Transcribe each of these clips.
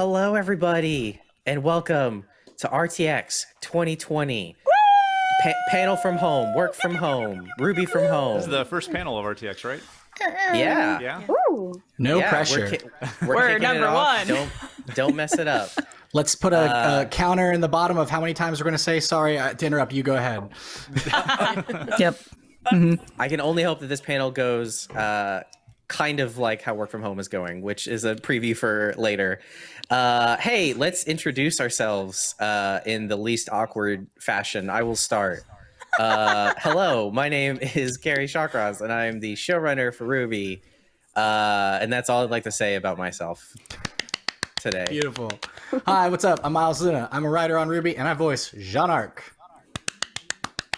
Hello, everybody, and welcome to RTX 2020. Pa- panel from home, work from home, RWBY from home. This is the first panel of RTX, right? yeah. Yeah. No Yeah, pressure. We're, ki- we're, We're number one. Don't don't mess it up. Let's put a, Uh, a counter in the bottom of how many times we're going to say sorry uh, to interrupt. You go ahead. Yep. I can only hope that this panel goes uh, kind of like how work from home is going, which is a preview for later. Uh, hey, let's introduce ourselves uh, in the least awkward fashion. I will start. Uh, hello, my name is Kerry Shawcross, and I am the showrunner for RWBY. Uh, and that's all I'd like to say about myself today. Beautiful. Hi, what's up? I'm Miles Luna. I'm a writer on RWBY, and I voice Jaune Arc.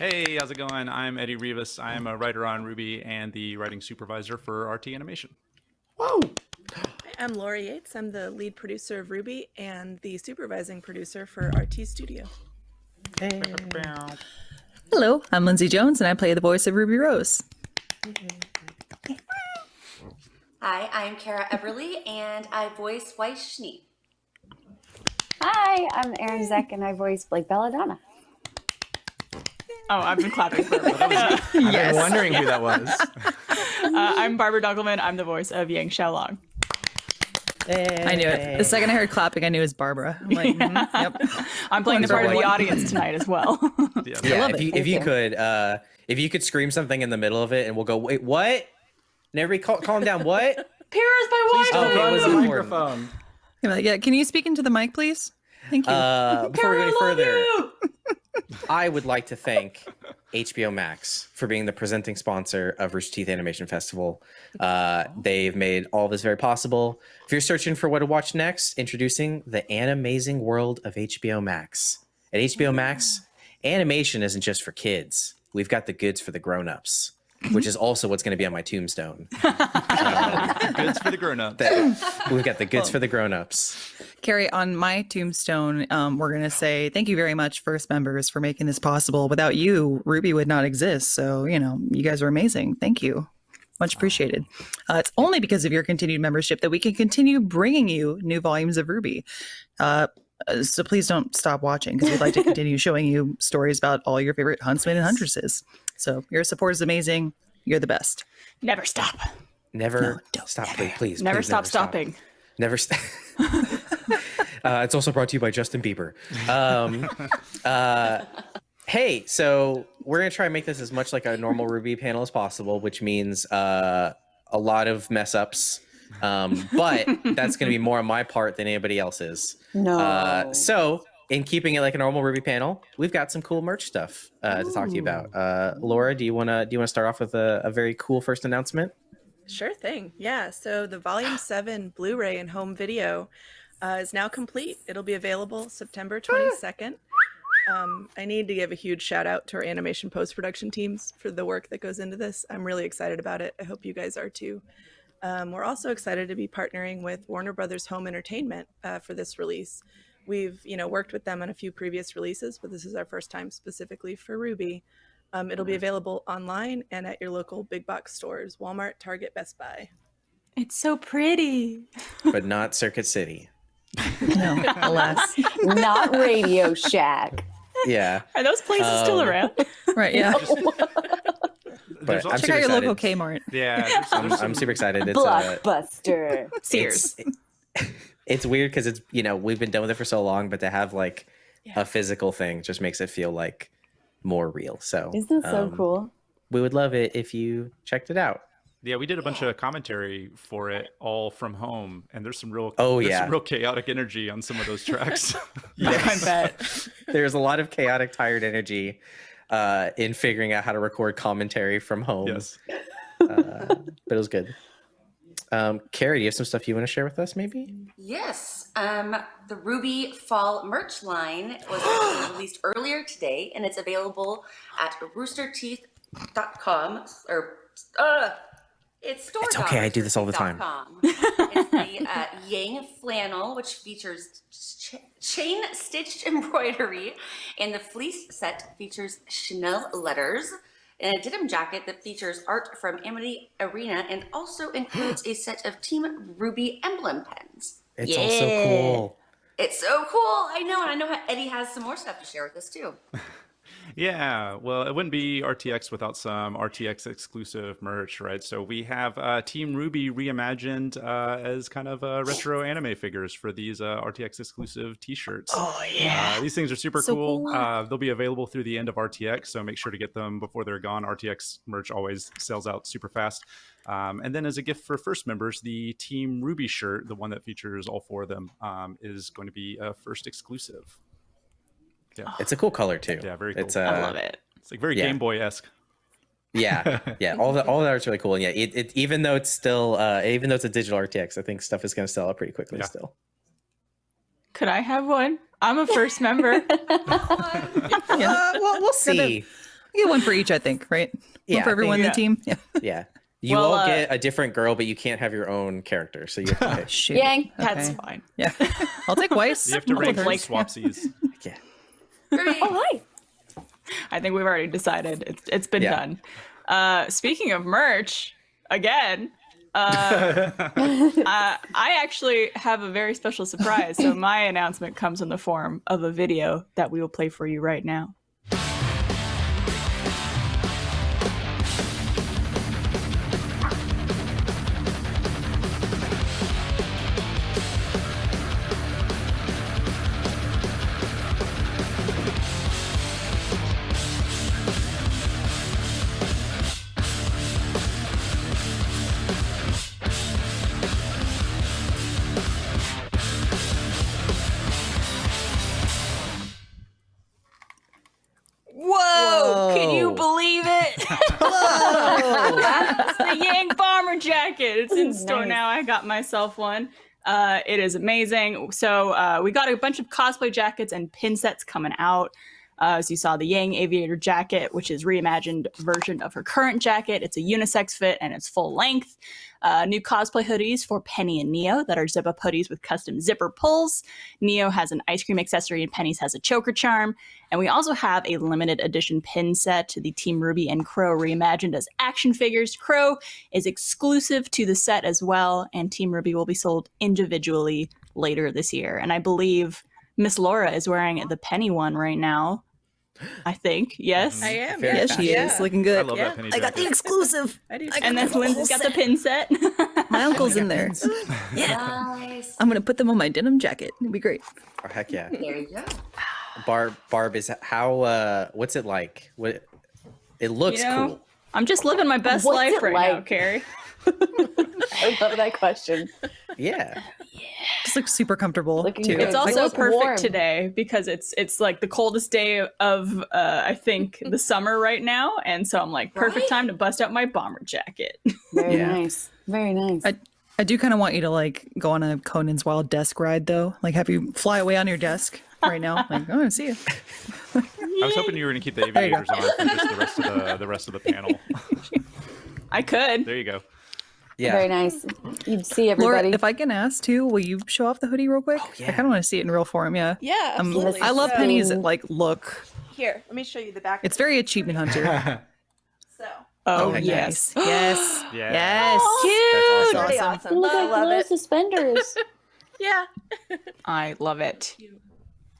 Hey, how's it going? I'm Eddie Rivas. I'm a writer on RWBY and the writing supervisor for RT Animation. Whoa! I'm Laura Yates. I'm the lead producer of RWBY and the supervising producer for RT Studio. Hey. Hello, I'm Lindsay Jones, and I play the voice of Ruby Rose. Hi, I'm Kara Eberle, and I voice Weiss Schnee. Hi, I'm Arryn Zech, and I voice Blake Belladonna. Oh, I've been clapping for I've been wondering who that was. uh, I'm Barbara Dunkelman. I'm the voice of Yang Xiaolong. I knew it. The second I heard clapping, I knew it was Barbara. I'm like, mhm, yep. I'm playing the part of the audience tonight as well. Yeah. Yeah, love if it. you if you you. could uh if you could scream something in the middle of it and we'll go, wait, what? And everybody cal- calm down, what? Paris by Oh, okay, Run it was the important. microphone. I'm like, yeah, can you speak into the mic, please? Thank you. Uh, before we go any further, I would like to thank HBO Max for being the presenting sponsor of Rooster Teeth Animation Festival. Uh, they've made all this very possible. If you're searching for what to watch next, introducing the animazing world of HBO Max. At HBO Max, animation isn't just for kids. We've got the goods for the grown-ups, which is also what's going to be on my tombstone. Goods for the grown-ups. That- We've got the goods for the grown-ups. Carrie, on my tombstone, um, we're going to say thank you very much, first members, for making this possible. Without you, RWBY would not exist. So, you know, you guys are amazing. Thank you. Much appreciated. Uh, it's only because of your continued membership that we can continue bringing you new volumes of RWBY. Uh, uh, so please don't stop watching because we'd like to continue showing you stories about all your favorite huntsmen and huntresses. So your support is amazing. You're the best. Never stop. Never don't stop, never. please, please. Never please stop stopping. Never. stop. uh, it's also brought to you by Justin Bieber. Um, uh, hey, so we're gonna try and make this as much like a normal RWBY panel as possible, which means uh, a lot of mess ups. Um, but that's gonna be more on my part than anybody else's. No. Uh, so, in keeping it like a normal RWBY panel, we've got some cool merch stuff uh, to talk to you about. Uh, Laura, do you wanna do you wanna start off with a, a very cool first announcement? Sure thing. Yeah. So the Volume 7 Blu ray and home video uh, is now complete. It'll be available September 22nd. Um, I need to give a huge shout out to our animation post production teams for the work that goes into this. I'm really excited about it. I hope you guys are too. Um, we're also excited to be partnering with Warner Brothers Home Entertainment uh, for this release. We've, you know, worked with them on a few previous releases, but this is our first time specifically for RWBY. Um, it'll be available online and at your local big box stores: Walmart, Target, Best Buy. It's so pretty. But not Circuit City. No, alas. Not Radio Shack. Yeah. Are those places still Um, around? Right. Yeah. But I'm also- Check out your super local. Kmart. Yeah, there's, I'm, I'm super excited. It's uh, Blockbuster. Sears. it's, it's weird because it's you know we've been done with it for so long, but to have like Yeah. a physical thing just makes it feel like more real. So Isn't that so um, cool? We would love it if you checked it out. Yeah, we did a bunch of commentary for it all from home, and there's some real Oh, yeah. real chaotic energy on some of those tracks. I bet. There's a lot of chaotic, tired energy uh, in figuring out how to record commentary from home. yes. uh, but it was good. Um, Carrie, do you have some stuff you want to share with us? Maybe. Yes, um, the RWBY Fall merch line was released earlier today, and it's available at roosterteeth.com or uh, it's store. It's okay, I do this all the time. It's the uh, Yang flannel, which features ch- chain stitched embroidery, and the fleece set features chenille letters. And a denim jacket that features art from Amity Arena and also includes a set of Team RWBY emblem pens. It's all so Yeah. cool. It's so cool. I know, and I know Eddie has some more stuff to share with us too. Yeah, well, it wouldn't be RTX without some RTX exclusive merch, right? So we have uh, Team RWBY reimagined uh, as kind of uh, retro anime figures for these uh, RTX exclusive T-shirts. Oh yeah. Uh, these things are super So cool. cool. Uh, they'll be available through the end of RTX, so make sure to get them before they're gone. RTX merch always sells out super fast. Um, and then, as a gift for first members, the Team RWBY shirt, the one that features all four of them, um, is going to be a first exclusive. It's a cool color too. Yeah, very It's cool. uh, I love it. It's like very Yeah. Game Boy esque. Yeah, yeah. All the all of that is really cool. And yeah, it, it even though it's still uh even though it's a digital RTX, I think stuff is going to sell out pretty quickly Yeah. still. Could I have one? I'm a first member. Uh, well, we'll see. We get one for each, I think, right? Yeah, one for everyone in the team. Yeah. Yeah. You Well, all uh, get a different girl, but you can't have your own character. So you have to pick. Shoot. Yang. That's Okay. fine. Yeah. I'll take Weiss. You have to I'll rank take some her. swapsies. yeah. Oh, hi. I think we've already decided. It's it's been Yeah. done. Uh, speaking of merch, again, uh, uh, I actually have a very special surprise. So my announcement comes in the form of a video that we will play for you right now. Store Nice. now. I got myself one. Uh, it is amazing. So uh, we got a bunch of cosplay jackets and pin sets coming out. Uh, as you saw, the Yang Aviator jacket, which is reimagined version of her current jacket. It's a unisex fit and it's full length. Uh, new cosplay hoodies for Penny and Neo that are zip up hoodies with custom zipper pulls. Neo has an ice cream accessory and Penny's has a choker charm. And we also have a limited edition pin set to the Team RWBY and Qrow reimagined as action figures. Qrow is exclusive to the set as well, and Team RWBY will be sold individually later this year. And I believe Miss Laura is wearing the Penny one right now. I think, yes. I am. Very Yeah, yes, she yeah. is looking I good. love Yeah. that penny I got the exclusive. I do. And then the Lindsay's got the pin set. My uncle's in there. Yeah. Nice. I'm gonna put them on my denim jacket. It'd be great. Oh, heck yeah. There you go. Barb Barb is how uh what's it like? What it looks You know, cool. I'm just living my best What's life it right now. Carrie. I love that question. Yeah. Just looks super comfortable Looking too. good. It's also look perfect warm. today because it's it's like the coldest day of uh, I think the summer right now, and so I'm like perfect Right? time to bust out my bomber jacket. Very Yeah. nice. Very nice. I, I do kind of want you to like go on a Conan's Wild desk ride though. Like have you fly away on your desk right now. Like, oh, I see you. I was hoping you were going to keep the aviators on for just the rest of the the rest of the panel. I could. there you go. Yeah. Very nice. You'd see Laura, everybody. if I can ask too, will you show off the hoodie real quick? I yeah. I kind of want to see it in real form. Yeah. Yeah, Um, absolutely. I love So- Penny's like look. Here, let me show you the back. It's very achievement hunter. so Oh, Okay. yes. Yes. Yes. Yeah. Yes. That's awesome. pretty awesome. Look I at love little suspenders. Yeah. I love it.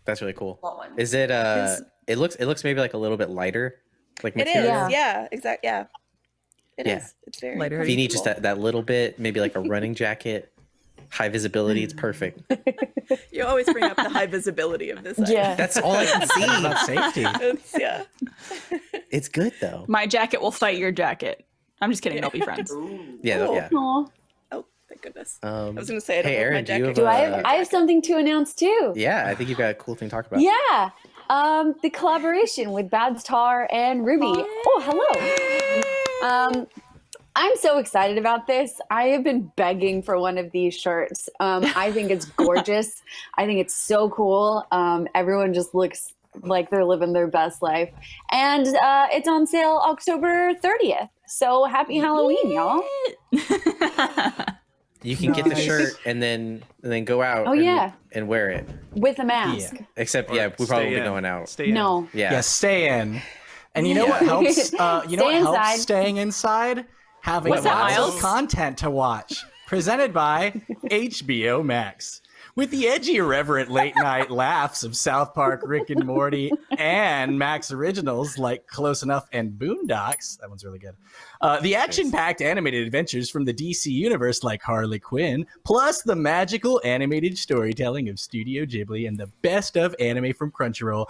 That's really cool. Is it uh Is- it looks it looks maybe like a little bit lighter. Like It is. material. Yeah. Yeah, exactly. Yeah. It is. Yeah. It's very Lighter If you need just that, that little bit, maybe like a running jacket, high visibility, it's perfect. You always bring up the high visibility of this. item. yeah. That's all I can see. About safety. It's, yeah. It's good though. My jacket will fight your jacket. I'm just kidding. They'll be friends. Yeah, Cool. yeah. Aw. Oh, thank goodness. Um, I was gonna say I don't hey, Arryn, my do you have Do I uh, have, I have something to announce too. Yeah, I think you've got a cool thing to talk about. Yeah. Um, the collaboration with Babs Tarr and RWBY. Oh, hello. Um, I'm so excited about this. I have been begging for one of these shirts. Um, I think it's gorgeous. I think it's so cool. Um, everyone just looks like they're living their best life. And uh, it's on sale October 30th. So happy Halloween, y'all. You can get the shirt and then and then go out Oh, and, yeah. and wear it. With a mask. Except Or yeah, we probably stay won't be going out. Stay in. No. Yeah. Yeah, stay in. And you know what helps? Uh, you know Stay what inside. helps staying inside? Having What's that, lots of content to watch. Presented by HBO Max. With the edgy, irreverent late night laughs of South Park, Rick and Morty, and Max originals like Close Enough and Boondocks. That one's really good. Uh, the action packed animated adventures from the DC universe like Harley Quinn, plus the magical animated storytelling of Studio Ghibli and the best of anime from Crunchyroll.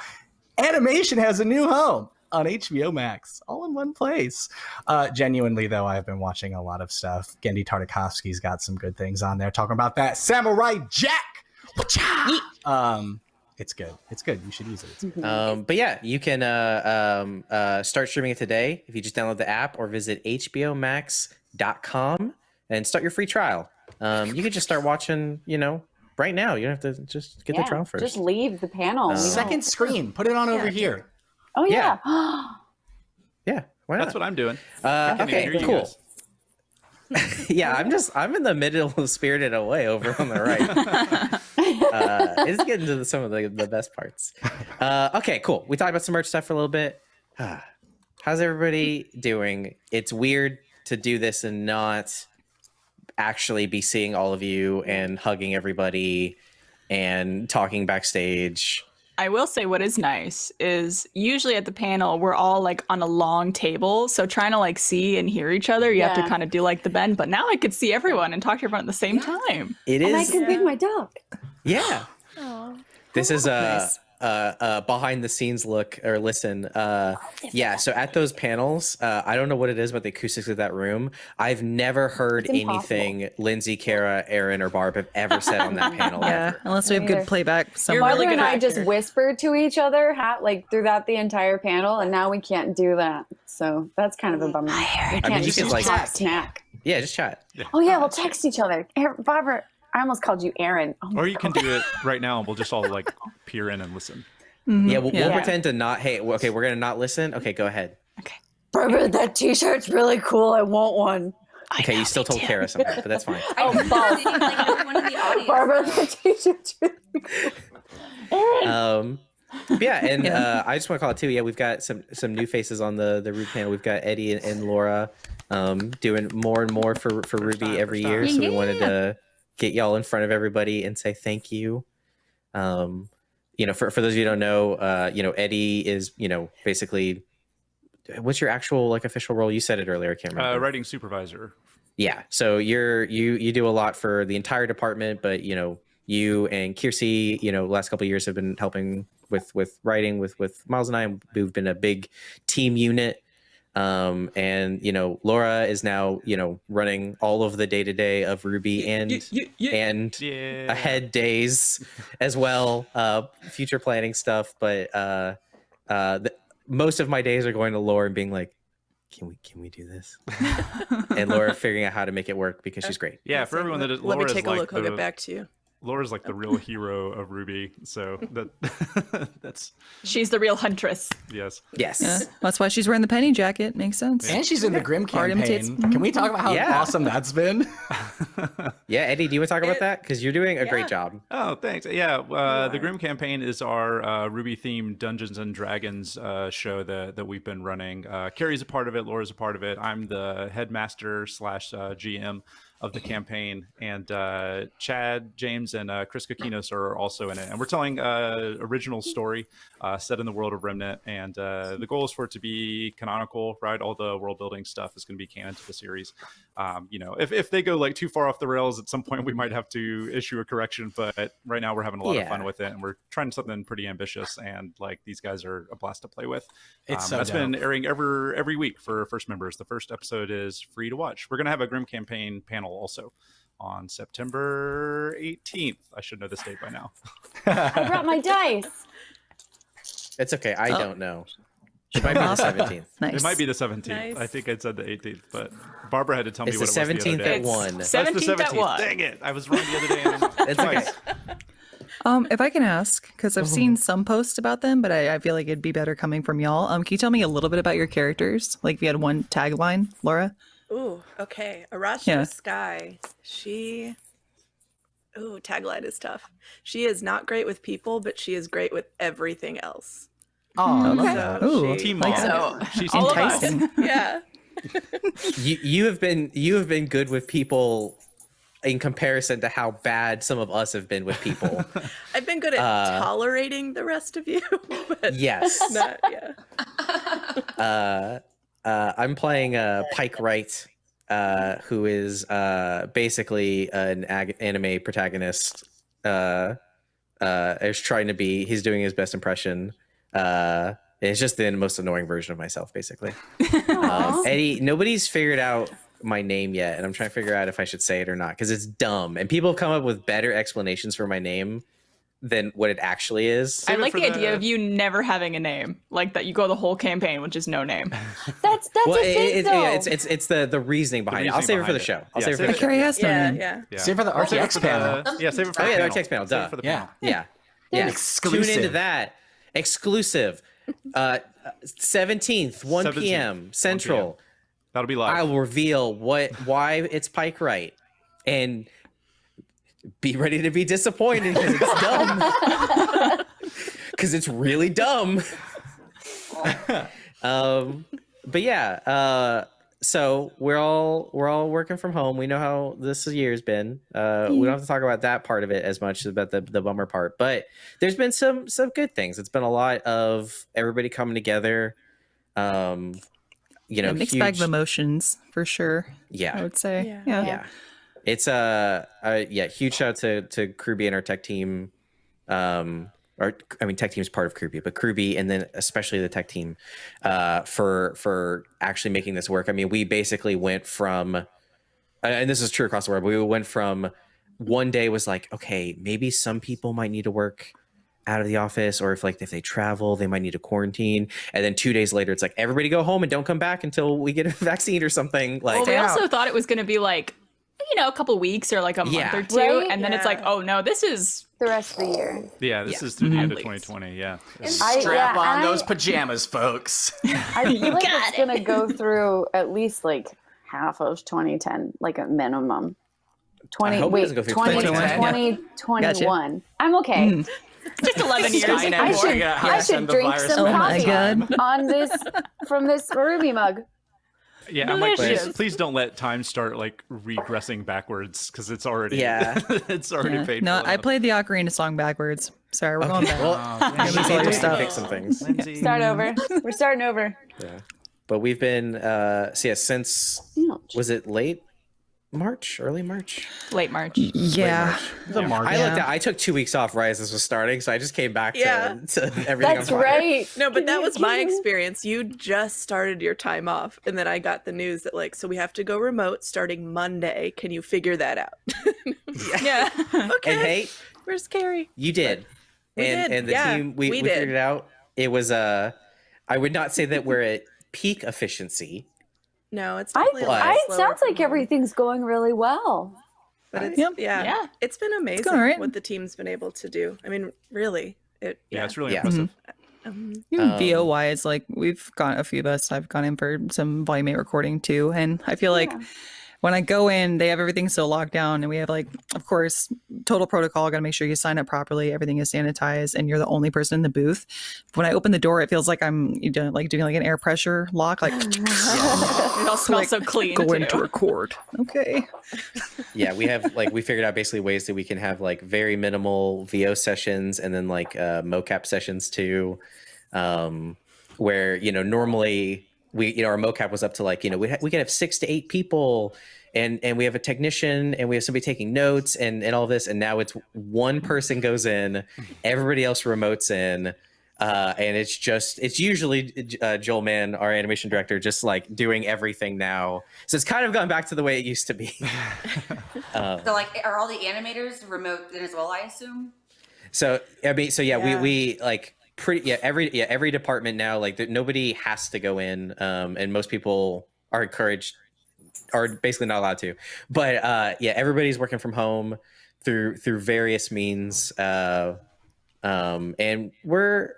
Animation has a new home on HBO Max, all in one place. Uh, genuinely, though, I've been watching a lot of stuff. Genndy Tartakovsky's got some good things on there, talking about that Samurai Jack. Wacha! Um, it's good. It's good. You should use it. Um, but yeah, you can uh, um, uh, start streaming it today if you just download the app or visit hbomax.com and start your free trial. Um, you can just start watching, you know, right now. You don't have to just get the Yeah, trial first. Just leave the panel. Uh, Second screen. Put it on over here. Oh yeah. yeah, why not? That's what I'm doing. Uh, okay, you cool. guys. yeah, I'm just I'm in the middle of Spirited Away over on the right. uh, it's getting to the, some of the, the best parts. Uh, okay, cool. We talked about some merch stuff for a little bit. How's everybody doing? It's weird to do this and not actually be seeing all of you and hugging everybody and talking backstage. I will say what is nice is usually at the panel we're all like on a long table, so trying to like see and hear each other, you have to kind of do like the bend. But now I could see everyone and talk to everyone at the same time. It and I is, can feed my dog. Yeah. This is a, a, a behind the scenes look or listen. Uh, yeah, so at those panels, uh, I don't know what it is about the acoustics of that room. I've never heard anything Lindsay, Kara, Arryn, or Barb have ever said on that panel. Yeah, ever. unless we have good playback. You're really and I just actor. whispered to each other like throughout the entire panel, and now we can't do that. So that's kind of a bummer. We can't mean, you just could, like- snack. Yeah, just chat. Oh yeah, we'll text each other. Arryn, Barbara, I almost called you Arryn. Oh Or you can do it right now, and we'll just all like peer in and listen. Mhm, Yeah, we'll, yeah. we'll pretend to not. Hey, okay, we're gonna not listen. Okay, go ahead. Okay, Barbara, that T-shirt's really cool. I want one. Okay, you still told Kara something, but that's fine. Oh, balls. like the. Barbara, that T-shirt's really cool. Arryn. um but yeah and Yeah. uh i just want to call it too yeah we've got some some new faces on the the RWBY panel we've got eddie and, and laura um doing more and more for for RWBY every year so we wanted to get y'all in front of everybody and say thank you. Um you know for, for those of you who don't know uh you know eddie is you know basically what's your actual like official role? You said it earlier can't Uh, writing supervisor. yeah so you're you you do a lot for the entire department but you know you and Kiersi, you know last couple of years have been helping with with writing with with miles and i we've been a big team unit um and you know laura is now you know running all of the day to day of RWBY and and Yeah. ahead days as well uh future planning stuff but uh uh the, most of my days are going to laura and being like can we can we do this and laura figuring out how to make it work because she's great Yeah, for everyone that is, Let me take a like look. I'll get back to you. Laura's like the real hero of RWBY. So that that's She's the real huntress. yes. yes Yeah, that's why she's wearing the penny jacket. Makes sense. And she's in the Grimm Art imitates- campaign. Can we talk about how Yeah. awesome that's been? yeah eddie do you want to talk about It- that because you're doing a yeah. great job Oh, thanks. Yeah, uh, the. Grimm campaign is our uh, RWBY themed Dungeons and Dragons uh, show that that we've been running. Uh, Carrie's a part of it. Laura's a part of it. I'm the headmaster slash uh, GM of the campaign, and uh, Chad, James, and uh, Chris Kokinos are also in it. And we're telling uh, original story uh, set in the world of Remnant, and uh, the goal is for it to be canonical. Right, all the world building stuff is going to be canon to the series. Um, you know, if if they go like too far off the rails, at some point we might have to issue a correction. But right now we're having a lot of fun with it, and we're trying something pretty ambitious. And like these guys are a blast to play with. It's Um, so that's been airing every every week for first members. The first episode is free to watch. We're gonna have a Grimm campaign panel also on September 18th. I should know this date by now. I brought my dice. it's okay i Oh. don't know it might be the 17th Nice. It might be the 17th. Nice. I think I said the 18th, but Barbara had to tell me what the it was the 17th other day. at one. That's the 17th at 17th. one. Dang it! I was wrong the other day. And It's okay. Um, if I can ask, because I've seen some posts about them, but I, I feel like it'd be better coming from y'all. Um, can you tell me a little bit about your characters? Like, if you had one tagline, Laura. Ooh, okay. Arashtra Yeah. Sky. She. Ooh, tagline is tough. She is not great with people, but she is great with everything else. Oh, Okay. So Ooh, she- Team like So She's all of us. enticing. yeah. you you have been you have been good with people in comparison to how bad some of us have been with people. I've been good at Uh, tolerating the rest of you, but yes. not yeah. uh, uh, I'm playing uh, Pike Wright, uh, who is uh, basically an ag- anime protagonist. Uh, uh, is trying to be. He's doing his best impression. Uh, it's just the most annoying version of myself, basically. Um, Eddie, nobody's figured out my name yet, and I'm trying to figure out if I should say it or not because it's dumb, and people have come up with better explanations for my name than what it actually is. I Save it like for the idea of you never having a name, like that you go the whole campaign with just no name. That's that's well, a it- thing it- though. yeah, it's it's it's the the reasoning behind it. I'll save it for the show. I'll Yeah, save it for the for- show. Carrie has no Yeah. Yeah. Yeah. Save for the Or save RTX for the- panel. Yeah, save it for Oh the yeah, panel. RTX panel. Save it Duh. for the Yeah. panel. Yeah, yeah. Exclusive. Tune into that. Exclusive. Uh, seventeenth, one 17th, p.m. 1 Central. That'll be live. I will reveal what why it's Pike Right, and be ready to be disappointed because it's dumb. Because it's really dumb. um, but yeah. Uh, so we're all we're all working from home. We know how this year's been. Uh, we don't have to talk about that part of it as much as about the the bummer part. But there's been some some good things. It's been a lot of everybody coming together. Um, you know, a mixed bag of emotions for sure. yeah, I would say. Yeah. Yeah. yeah it's uh, uh yeah huge shout out to to CRWBY and our tech team. Um or i mean tech team is part of CRWBY, but CRWBY and then especially the tech team uh for for actually making this work. I mean we basically went from and this is true across the world but we went from one day was like okay maybe some people might need to work out of the office or if like if they travel they might need to quarantine. And then two days later it's like everybody go home and don't come back until we get a vaccine or something like Well, we also thought it was going to be like, you know, a couple weeks or like a Yeah. month or two, Right? and then it's like, oh no, this is the rest of the year. Yeah, this Yeah. is through the end of 2020. Yeah. I, Strap yeah, on and those pajamas, folks. I feel like it's gonna go through at least like half of 2010, like a minimum. 20 I wait, doesn't go through 20, 2010. 2021. I'm okay. Mm. just 11 years. I should, figuring out how I should drink some Oh coffee God. on this from this RWBY mug. Yeah, I'm like, please, please don't let time start like regressing backwards because it's already Yeah. it's already Yeah. paid. No, for I enough. played the ocarina song backwards. Sorry, we're going back. well Oh, Yeah, she lose all did your just stuff. fix some things Lindsay. Start over. We're starting over. Yeah. But we've been uh so yeah, since was it late March, early March? Late March. yeah. The March. I looked at I took two weeks off right as this was starting, so I just came back to, Yeah. to everything. That's right. No, but that Can was my you- experience. You just started your time off, and then I got the news that like, so we have to go remote starting Monday. Can you figure that out? Yeah. okay. And hey, where's Carrie? you did. We and did, and the yeah, team we, we we, figured it out. It was uh I would not say that we're at peak efficiency. No, it's I, definitely a lot I it sounds like home, everything's going really well. But it's, Yep. yeah, Yeah. it's been amazing all right. what the team's been able to do. I mean, really, it. Yeah, Yeah, it's really Yeah. impressive. um, Even Um, VO wise, like we've got a few of us. I've gone in for some volume eight recording too, and I feel like Yeah. When I go in, they have everything so locked down, and we have like, of course, total protocol. Got to make sure you sign up properly. Everything is sanitized, and you're the only person in the booth. When I open the door, it feels like I'm you know, like doing like an air pressure lock, like It all smells so clean. go too. in to record. Okay. yeah, we have like we figured out basically ways that we can have like very minimal VO sessions and then like uh, mocap sessions too, um, where you know normally we you know our mocap was up to like you know we ha- we could have six to eight people. And, and we have a technician and we have somebody taking notes and, and all this and now it's one person goes in everybody else remotes in uh, and it's just it's usually uh, Joel Mann, our animation director, just like doing everything now. So it's kind of gone back to the way it used to be. um, So, like, are all the animators remote then as well? I assume. so I mean, so yeah, Yeah. we we like pretty yeah every yeah every department now like nobody has to go in, um, and most people are encouraged are basically not allowed to. But uh, yeah, everybody's working from home through through various means, uh, um, and we're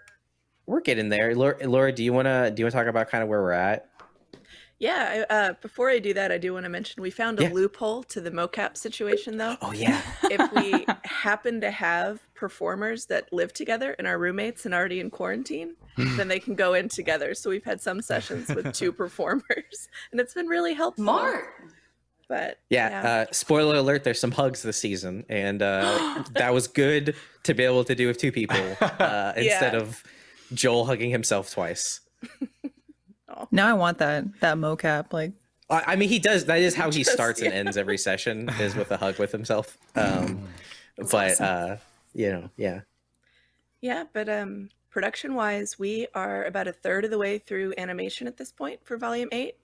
we're getting there. Laura, Laura do you wanna do you wanna talk about kind of where we're at? Yeah. I, uh, before I do that, I do want to mention we found a Yeah. loophole to the mocap situation, though. Oh yeah. if we happen to have performers that live together and are roommates and already in quarantine, then they can go in together. So we've had some sessions with two performers, and it's been really helpful. Smart. But Yeah, Uh, spoiler alert, there's some hugs this season, and uh, that was good to be able to do with two people uh, instead Yeah. of Joel hugging himself twice. Now I want that that mocap. Like I, I mean, he does. That is how he Just- starts and ends every session is with a hug with himself. Um, but uh, you know, yeah, Yeah, but um, production wise, we are about a third of the way through animation at this point for Volume 8.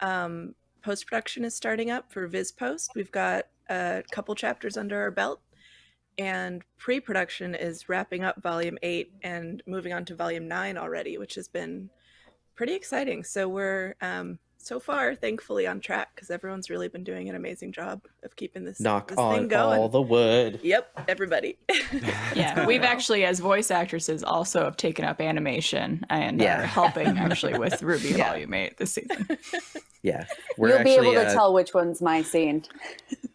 Um, Post production is starting up for Viz Post. We've got a couple chapters under our belt, and pre production is wrapping up Volume 8 and moving on to Volume 9 already, which has been pretty exciting. So we're um, so far, thankfully, on track because everyone's really been doing an amazing job of keeping this, knock this thing on going. all the wood. Yep, everybody. Yeah, we've actually, as voice actresses, also have taken up animation and Yeah. are helping actually with RWBY Yeah. Volume 8 this season. Yeah, we're You'll be actually, able to uh, tell which one's my scene.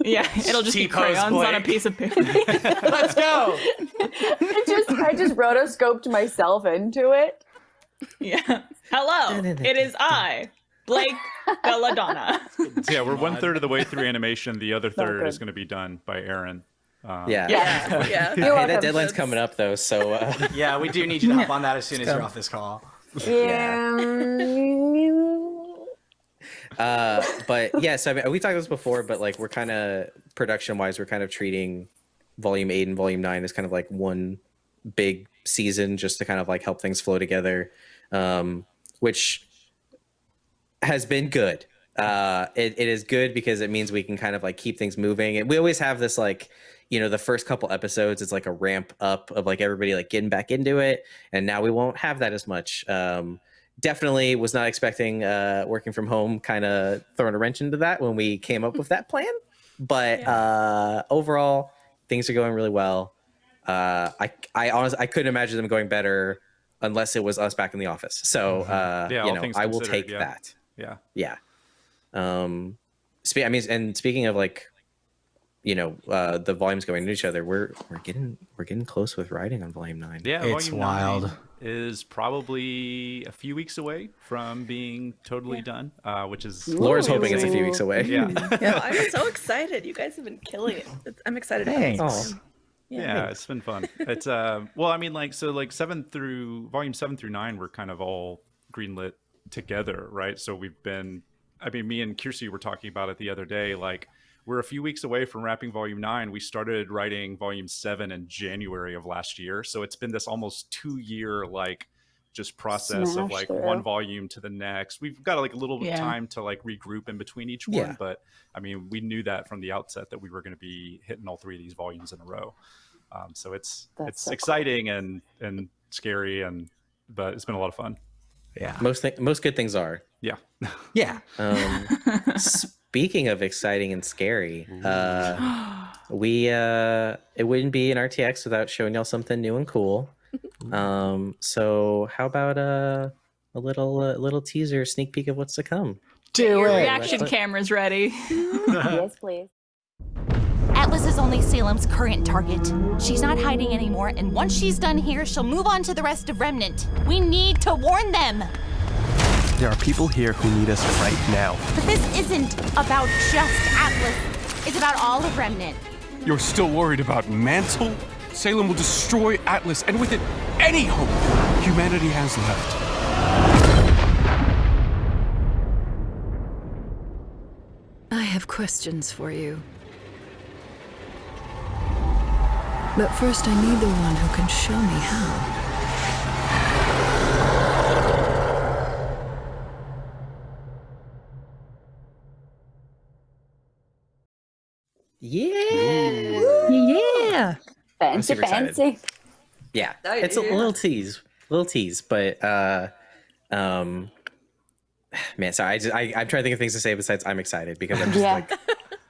Yeah, it'll just be T-pose crayons on a piece of paper. Let's go. I just I just rotoscoped myself into it. Yeah. Hello, it is I, Blake Belladonna. Yeah, we're one third of the way through animation. The other third is going to be done by Arryn. Um, Yeah. yeah, yeah. Hey, welcome. that deadline's coming up though, so uh, Yeah, we do need you to hop on that as soon as you're off this call. Yeah. uh but yes I mean, we talked about this before but like we're kind of production wise we're kind of treating volume 8 and volume 9 as kind of like one big season just to kind of like help things flow together um which has been good. Uh it, it is good because it means we can kind of like keep things moving. And we always have this like you know the first couple episodes it's like a ramp up of like everybody like getting back into it. And now we won't have that as much. Um definitely was not expecting uh working from home kind of throwing a wrench into that when we came up with that plan. But uh overall things are going really well. Uh i i honestly i couldn't imagine them going better unless it was us back in the office so uh Yeah, you know i will take yeah. that Yeah. yeah um spe- i mean and speaking of like you know uh the volumes going into each other we're we're getting we're getting close with writing on volume nine Yeah, It's volume wild. nine is probably a few weeks away from being totally done, uh, which is laura's hoping it's a few weeks away yeah. Oh, I'm so excited. You guys have been killing it. I'm excited. Thanks. Oh. yeah, it's been fun. It's uh, well, I mean, like so, like seven through volume seven through nine were kind of all greenlit together, right? So we've been, I mean, me and Kiersi were talking about it the other day. Like we're a few weeks away from wrapping volume nine. We started writing volume seven in January of last year, so it's been this almost two year like just process of like through. one volume to the next. We've got like a little bit of Yeah. time to like regroup in between each one, Yeah. but I mean, we knew that from the outset that we were going to be hitting all three of these volumes in a row. Um, so it's That's it's so cool. exciting and and scary and but it's been a lot of fun. Yeah. most th- most good things are Yeah. Yeah. Um, speaking of exciting and scary, uh, we uh, it wouldn't be an RTX without showing y'all something new and cool. Um, so how about uh, a little uh, little teaser, sneak peek of what's to come? Do Your it. reaction let's- camera's ready. yes, please. Atlas is only Salem's current target. She's not hiding anymore, and once she's done here, she'll move on to the rest of Remnant. We need to warn them. There are people here who need us right now. But this isn't about just Atlas. It's about all of Remnant. You're still worried about Mantle? Salem will destroy Atlas, and with it, any hope humanity has left. I have questions for you. But first, I need the one who can show me how. Yeah, Yeah. Fancy, excited. fancy. yeah, Oh, it's a little tease, little tease, but uh, um, man, sorry, I, just, I I'm trying to think of things to say besides I'm excited because I'm just Yeah. like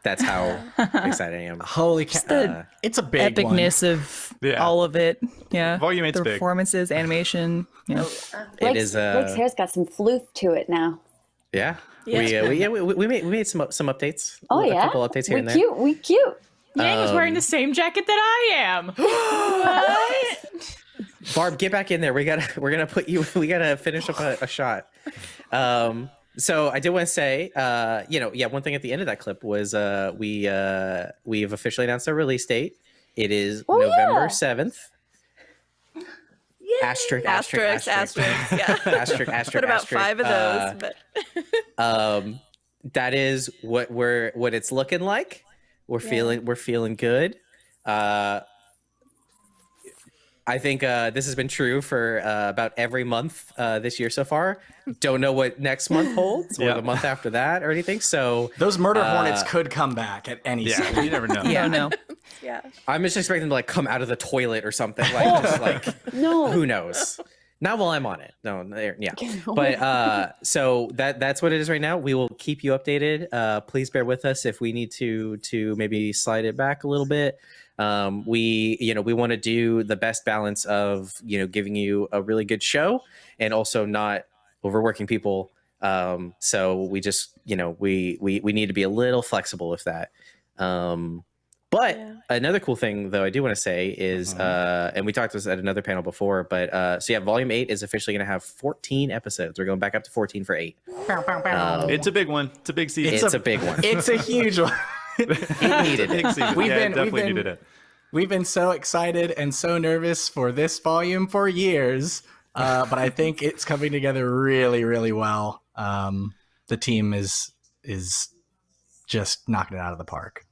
that's how excited I am. Holy cow. Uh, it's a big Epicness of Yeah. all of it. Yeah. Volume eight's the big. performances, animation. Yeah. it Blake's, is uh, Blake's hair's got some floof to it now. Yeah. Yeah. We, uh, we, yeah, we, we made we made some some updates. Oh a yeah, couple updates here we and there. cute. We cute. Yang is wearing Um, the same jacket that I am. what? Barb, get back in there. We gotta we're gonna put you. We gotta finish up a, a shot. Um, so I did want to say, uh, you know, yeah, one thing at the end of that clip was uh, we uh, we've officially announced our release date. It is Oh, November yeah. seventh. Asterisk, Asterisk, asterisk, asterisk, yeah. asterisk, asterisk, Put about asterisk, five of uh, those, but um that is what we're what it's looking like we're Yeah. feeling we're feeling good uh i think uh this has been true for uh, about every month uh this year so far don't know what next month holds or Yeah. the month after that or anything so Those murder hornets Uh, could come back at any Yeah, second. you never know. Yeah. Oh no. yeah. i'm just expecting them to like come out of the toilet or something like just like No. who knows not while i'm on it. No there- yeah. But uh so that that's what it is right now. We will keep you updated. Uh please bear with us if we need to to maybe slide it back a little bit. Um we you know we want to do the best balance of you know giving you a really good show and also not overworking people. Um so we just you know we we we need to be a little flexible with that. Um but Yeah. another cool thing though i do want to say is uh and we talked this at another panel before but uh so yeah volume 8 is officially going to have 14 episodes we're going back up to 14 for 8 Um, It's a big one. It's a big season. it's, a, big one It's a huge one. it needed it. We've yeah, been- it definitely we've been- needed it. We've been so excited and so nervous for this volume for years, uh, but I think it's coming together really, really well. Um, the team is is just knocking it out of the park.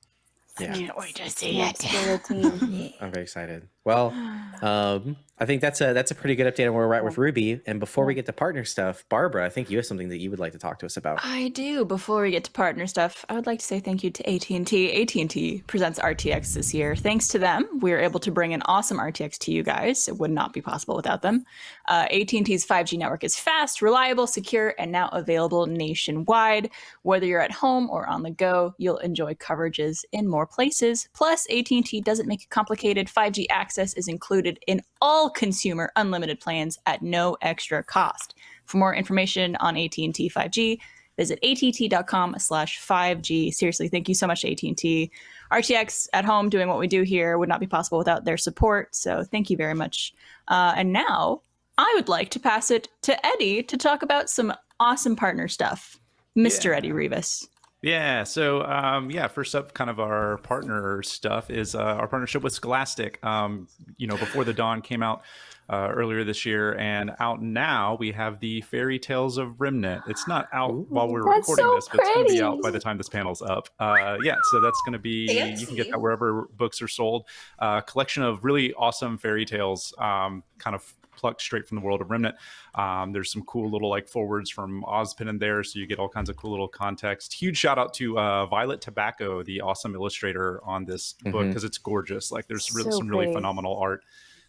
Yeah Can't wait to see it. For the team. i'm very excited well um i think that's a that's a pretty good update on where we're at with RWBY and before we get to partner stuff barbara i think you have something that you would like to talk to us about I do. Before we get to partner stuff, I would like to say thank you to AT&T. AT&T presents RTX this year. Thanks to them, we are able to bring an awesome RTX to you guys. It would not be possible without them. Uh, AT&T's 5G network is fast, reliable, secure, and now available nationwide. Whether you're at home or on the go, you'll enjoy coverages in more places. Plus, AT&T doesn't make it complicated. 5G access is included in all consumer unlimited plans at no extra cost. For more information on AT&T 5G, visit att.com slash 5G. Seriously, thank you so much, AT&T. RTX at home doing what we do here would not be possible without their support. So thank you very much. Uh, and now I would like to pass it to Eddie to talk about some awesome partner stuff. Mr. Yeah. Eddie Rivas. Yeah. So, um, yeah, first up, kind of our partner stuff is uh, our partnership with Scholastic. Um, you know, Before the Dawn came out uh, earlier this year, and out now we have the Fairy Tales of Remnant. It's not out while we're recording so this, but it's going to be out by the time this panel's up. Uh, yeah. So that's going to be you can get that wherever books are sold. Uh, collection of really awesome fairy tales, um, kind of plucked straight from the world of Remnant. Um, there's some cool little like forwards from Ozpin in there, so you get all kinds of cool little context. Huge shout out to uh, Violet Tobacco, the awesome illustrator on this book Mhm. because it's gorgeous. Like there's really, So some really pretty. phenomenal art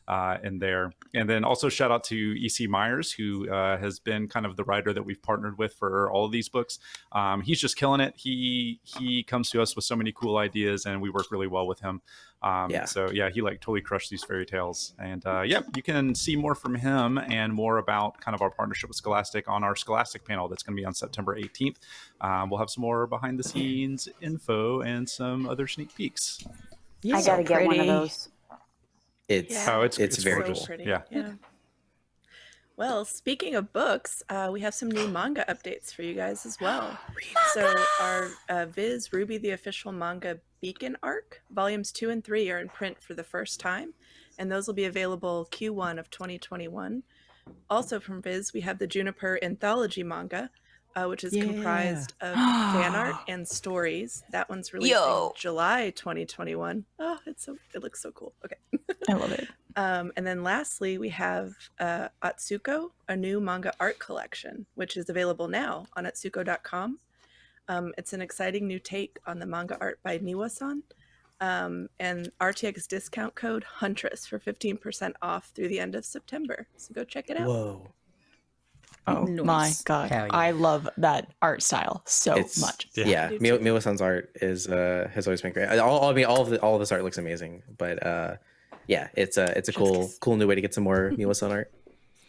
uh, in there. And then also shout out to EC Myers, who uh, has been kind of the writer that we've partnered with for all of these books. Um, he's just killing it. He he comes to us with so many cool ideas, and we work really well with him. Um, Yeah. So yeah, he like totally crushed these fairy tales. And uh, yeah, you can see more from him and more about kind of our partnership with Scholastic on our Scholastic panel that's going to be on September 18th. Um, we'll have some more behind the scenes info and some other sneak peeks. I So gotta get one of those. it's Yeah. Oh, it's It's very gorgeous. cool. pretty. Yeah. Yeah. Well, speaking of books, uh, we have some new manga updates for you guys as well. So, our uh, Viz RWBY the official manga Beacon arc, volumes two and three are in print for the first time, and those will be available Q1 of 2021. Also from Viz, we have the Juniper anthology manga, uh, which is comprised of fan art and stories. That one's released Yo. July 2021. Oh, it's so it looks so cool. Okay. I love it. Um, and then lastly, we have uh, Atsuko, a new manga art collection, which is available now on atsuko.com. Um, it's an exciting new take on the manga art by Niwa-san. Um, and RTX discount code Huntress for 15% off through the end of September. So go check it out. whoa Oh my god. Yeah. I love that art style so it's much. Yeah. yeah, Me Mio too. Mio-san's art is uh has always been great all, all- i mean all of the all of this art looks amazing but uh yeah it's a it's a cool cool new way to get some more Mio-san art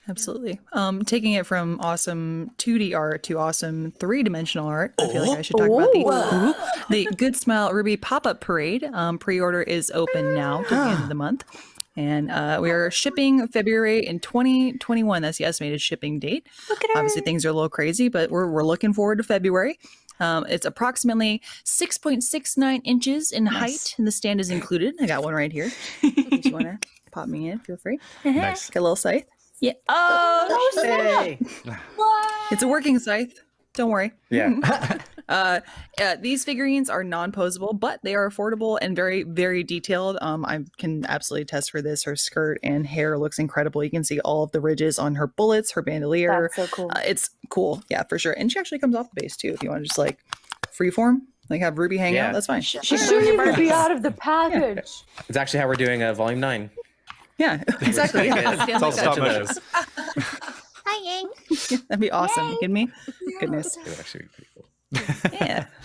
Absolutely. Um, taking it from awesome 2D art to awesome three dimensional art, I feel like I should talk about the the Good Smile RWBY pop up parade. Um, Pre order is open now to the end of the month. And uh, we are shipping February in 2021. That's the estimated shipping date. Look at Obviously, things are a little crazy, but we're, we're looking forward to February. Um, it's approximately 6.69 inches in height, and the stand is included. I got one right here. if you want to pop me in, feel free. Nice. Got a little scythe. Yeah. Oh, snap. Hey. It's a working scythe. Don't worry. Yeah. Uh, uh, these figurines are non-posable, but they are affordable and very, very detailed. Um, I can absolutely test for this. Her skirt and hair looks incredible. You can see all of the ridges on her bullets, her bandolier. That's so cool. Uh, it's cool, yeah, for sure. And she actually comes off the base too. If you want to just like freeform, like have Ruby hang Yeah. out, that's fine. She shouldn't even be out of the package. It's actually how we're doing uh, volume nine. Yeah, exactly. It's Yeah, stand all stop Touching motion. Those. Hi, Yang. That'd be awesome. You kidding me? Goodness. It would actually be pretty cool. Yeah,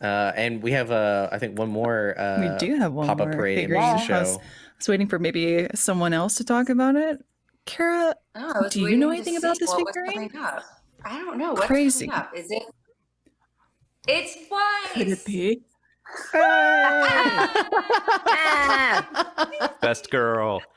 Uh, and we have, uh, I think, one more. Uh, we do have one pop-up more parade figurine. image to I was, show. I was waiting for maybe someone else to talk about it. Kara, Oh, Do you know anything about this what was figurine? I don't know. What's Crazy. up? Is it? It's white. could it be? Best girl. Best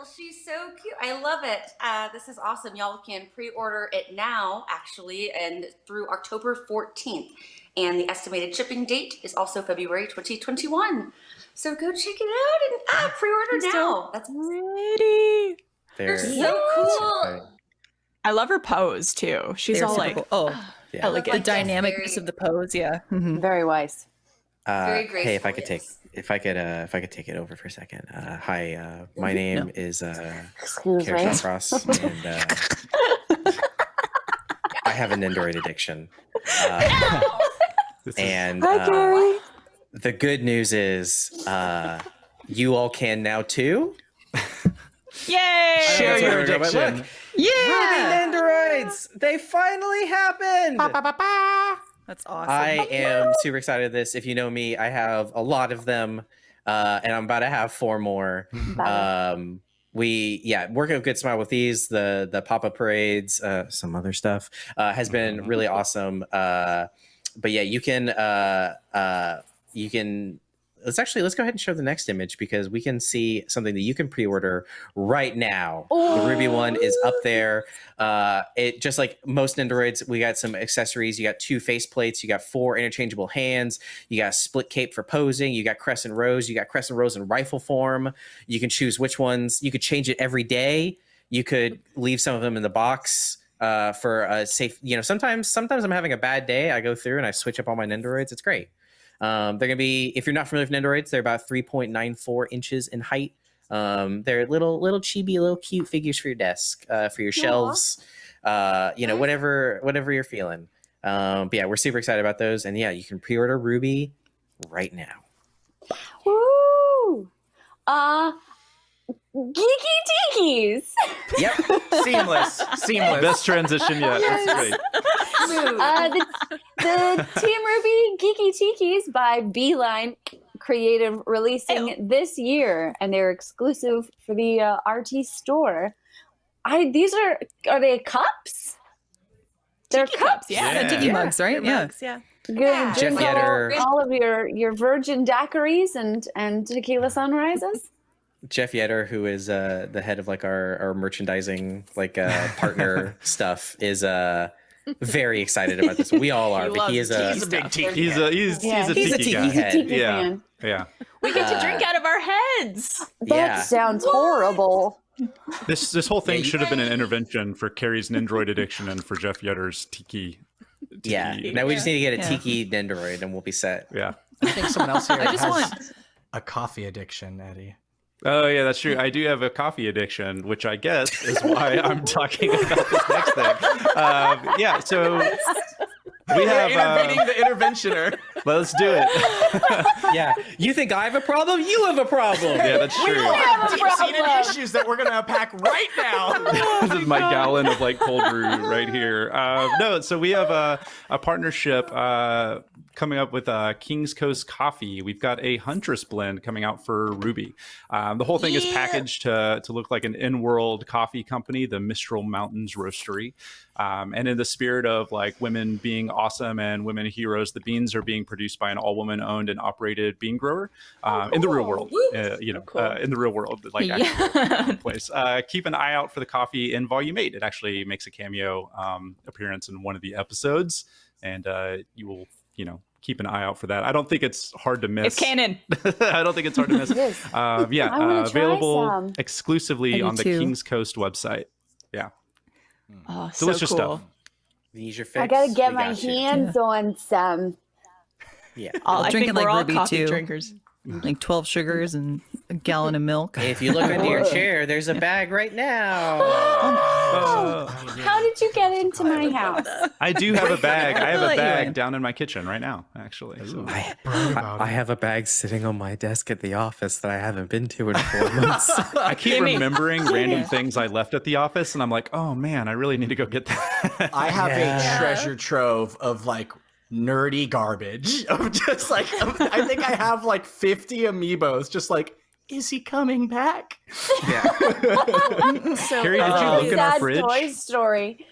girl. She's so cute. I love it. Uh, this is awesome. Y'all can pre-order it now, actually, and through October 14th. And the estimated shipping date is also February 2021. So go check it out and ah, pre-order now. That's Pretty. They're They're so cool. Right. I love her pose too. She's They're all like, cool. oh, Yeah. like the dynamicness very- of the pose. Yeah. Mhm. Very wise. Uh, Very hey, if I graceful, could take, yes. If I could, uh, if I could take it over for a second. Uh, hi, uh, my name is uh, Excuse Kerry me. Shawcross, and uh, I have an Nendoroid addiction. Uh, This and Hi, uh, the good news is, uh, you all can now too. "Yay!" Share your we're going, but addiction. look, Yeah. Ruby Nendoroids! They finally happened! That's awesome. I am super excited of this. If you know me, I have a lot of them, uh, and I'm about to have four more. Um, we yeah, working with Good Smile with these, the the pop up parades, uh, some other stuff uh, has been really awesome. Uh, but yeah, you can uh, uh, you can. Let's actually let's go ahead and show the next image because we can see something that you can pre-order right now. The Ruby one is up there. Uh, it just like most Nendoroids, we got some accessories. You got two face plates. You got four interchangeable hands. You got a split cape for posing. You got crescent rose You got crescent rose in rifle form. You can choose which ones. You could change it every day. You could leave some of them in the box uh, for a safe. You know, sometimes sometimes I'm having a bad day. I go through and I switch up all my Nendoroids. It's great. Um, they're gonna be if you're not familiar with Nendoroids, they're about 3.94 inches in height. Um, they're little little chibi, little cute figures for your desk, uh, for your shelves, uh, you know, whatever whatever you're feeling. Um, but yeah, we're super excited about those, and yeah, you can pre-order Ruby right now. Woo! Uh, geeky tikis. Yep. Seamless. Seamless. Best transition yet. That's great. Uh, the, the Team RWBY Geeky Tikis by Beeline Creative releasing this year, and they're exclusive for the uh, RT store. I these are are they cups? They're Tiki cups. cups, yeah. Yeah, tiki Yeah. mugs, right? Your Yeah. mugs, yeah. Good. Yeah. Drink Jeff all, all of your your virgin daiquiris and and tequila sunrises. Jeff Yetter, who is uh, the head of like our, our merchandising like uh, partner stuff, is uh, very excited about this. We all are, He but he is a He's a big tiki. He's a he's, Yeah, he's a he's a tiki tiki guy. He's a head. tiki Yeah. fan. Yeah. We get to Uh, drink out of our heads. That Yeah. sounds horrible. This this whole thing should have been an intervention for Kerry's Nendoroid addiction and for Jeff Yetter's tiki. yeah. tiki- Now we just need to get a Yeah. tiki Nendoroid and we'll be set. Yeah. I think someone else here I just has want- a coffee addiction, Eddie. Oh yeah, that's true. I do have a coffee addiction, which I guess is why I'm talking about this next thing. Um, yeah, so we have. intervening Uh, the interventioner. let's do it. yeah. You think I have a problem? You have a problem. yeah, that's We true. all have deep-seated issues that we're gonna unpack right now. this is my gallon of like cold brew right here. Uh, no, so we have a, a partnership uh, coming up with uh, King's Coast Coffee. We've got a Huntress blend coming out for RWBY. Um, the whole thing is packaged to, to look like an in-world coffee company, the Mistral Mountains Roastery. Um, and in the spirit of like women being awesome and women heroes, the beans are being produced by an all-woman owned and operated bean grower um, in the real world. Uh, you know, uh, in the real world, like Yeah. place. Uh, keep an eye out for the coffee in Volume Eight. It actually makes a cameo um, appearance in one of the episodes, and uh, you will, you know, keep an eye out for that. I don't think it's hard to miss. It's canon. I don't think it's hard to miss. Uh, yeah, uh, available some. Exclusively on the too. Kings Coast website. Yeah, Oh, so delicious cool. stuff. Use your fix. I gotta get we my got you. hands on some. Yeah. I'll I drink think it like we're all Ruby, coffee too. drinkers. Like 12 sugars and a gallon of milk. If you look under your chair, there's a bag right now. Uh, How did you get into my house? I do have a bag. I have a bag down in my kitchen right now, actually. So- I, I, I have a bag sitting on my desk at the office that I haven't been to in four months. I keep Gimme. remembering random things I left at the office, and I'm like, oh man, I really need to go get that. I have Yeah. a treasure trove of like nerdy garbage of just like I think I have like 50 amiibos just like is he coming back? yeah. So Kerry, did you look in our fridge? Toy Story.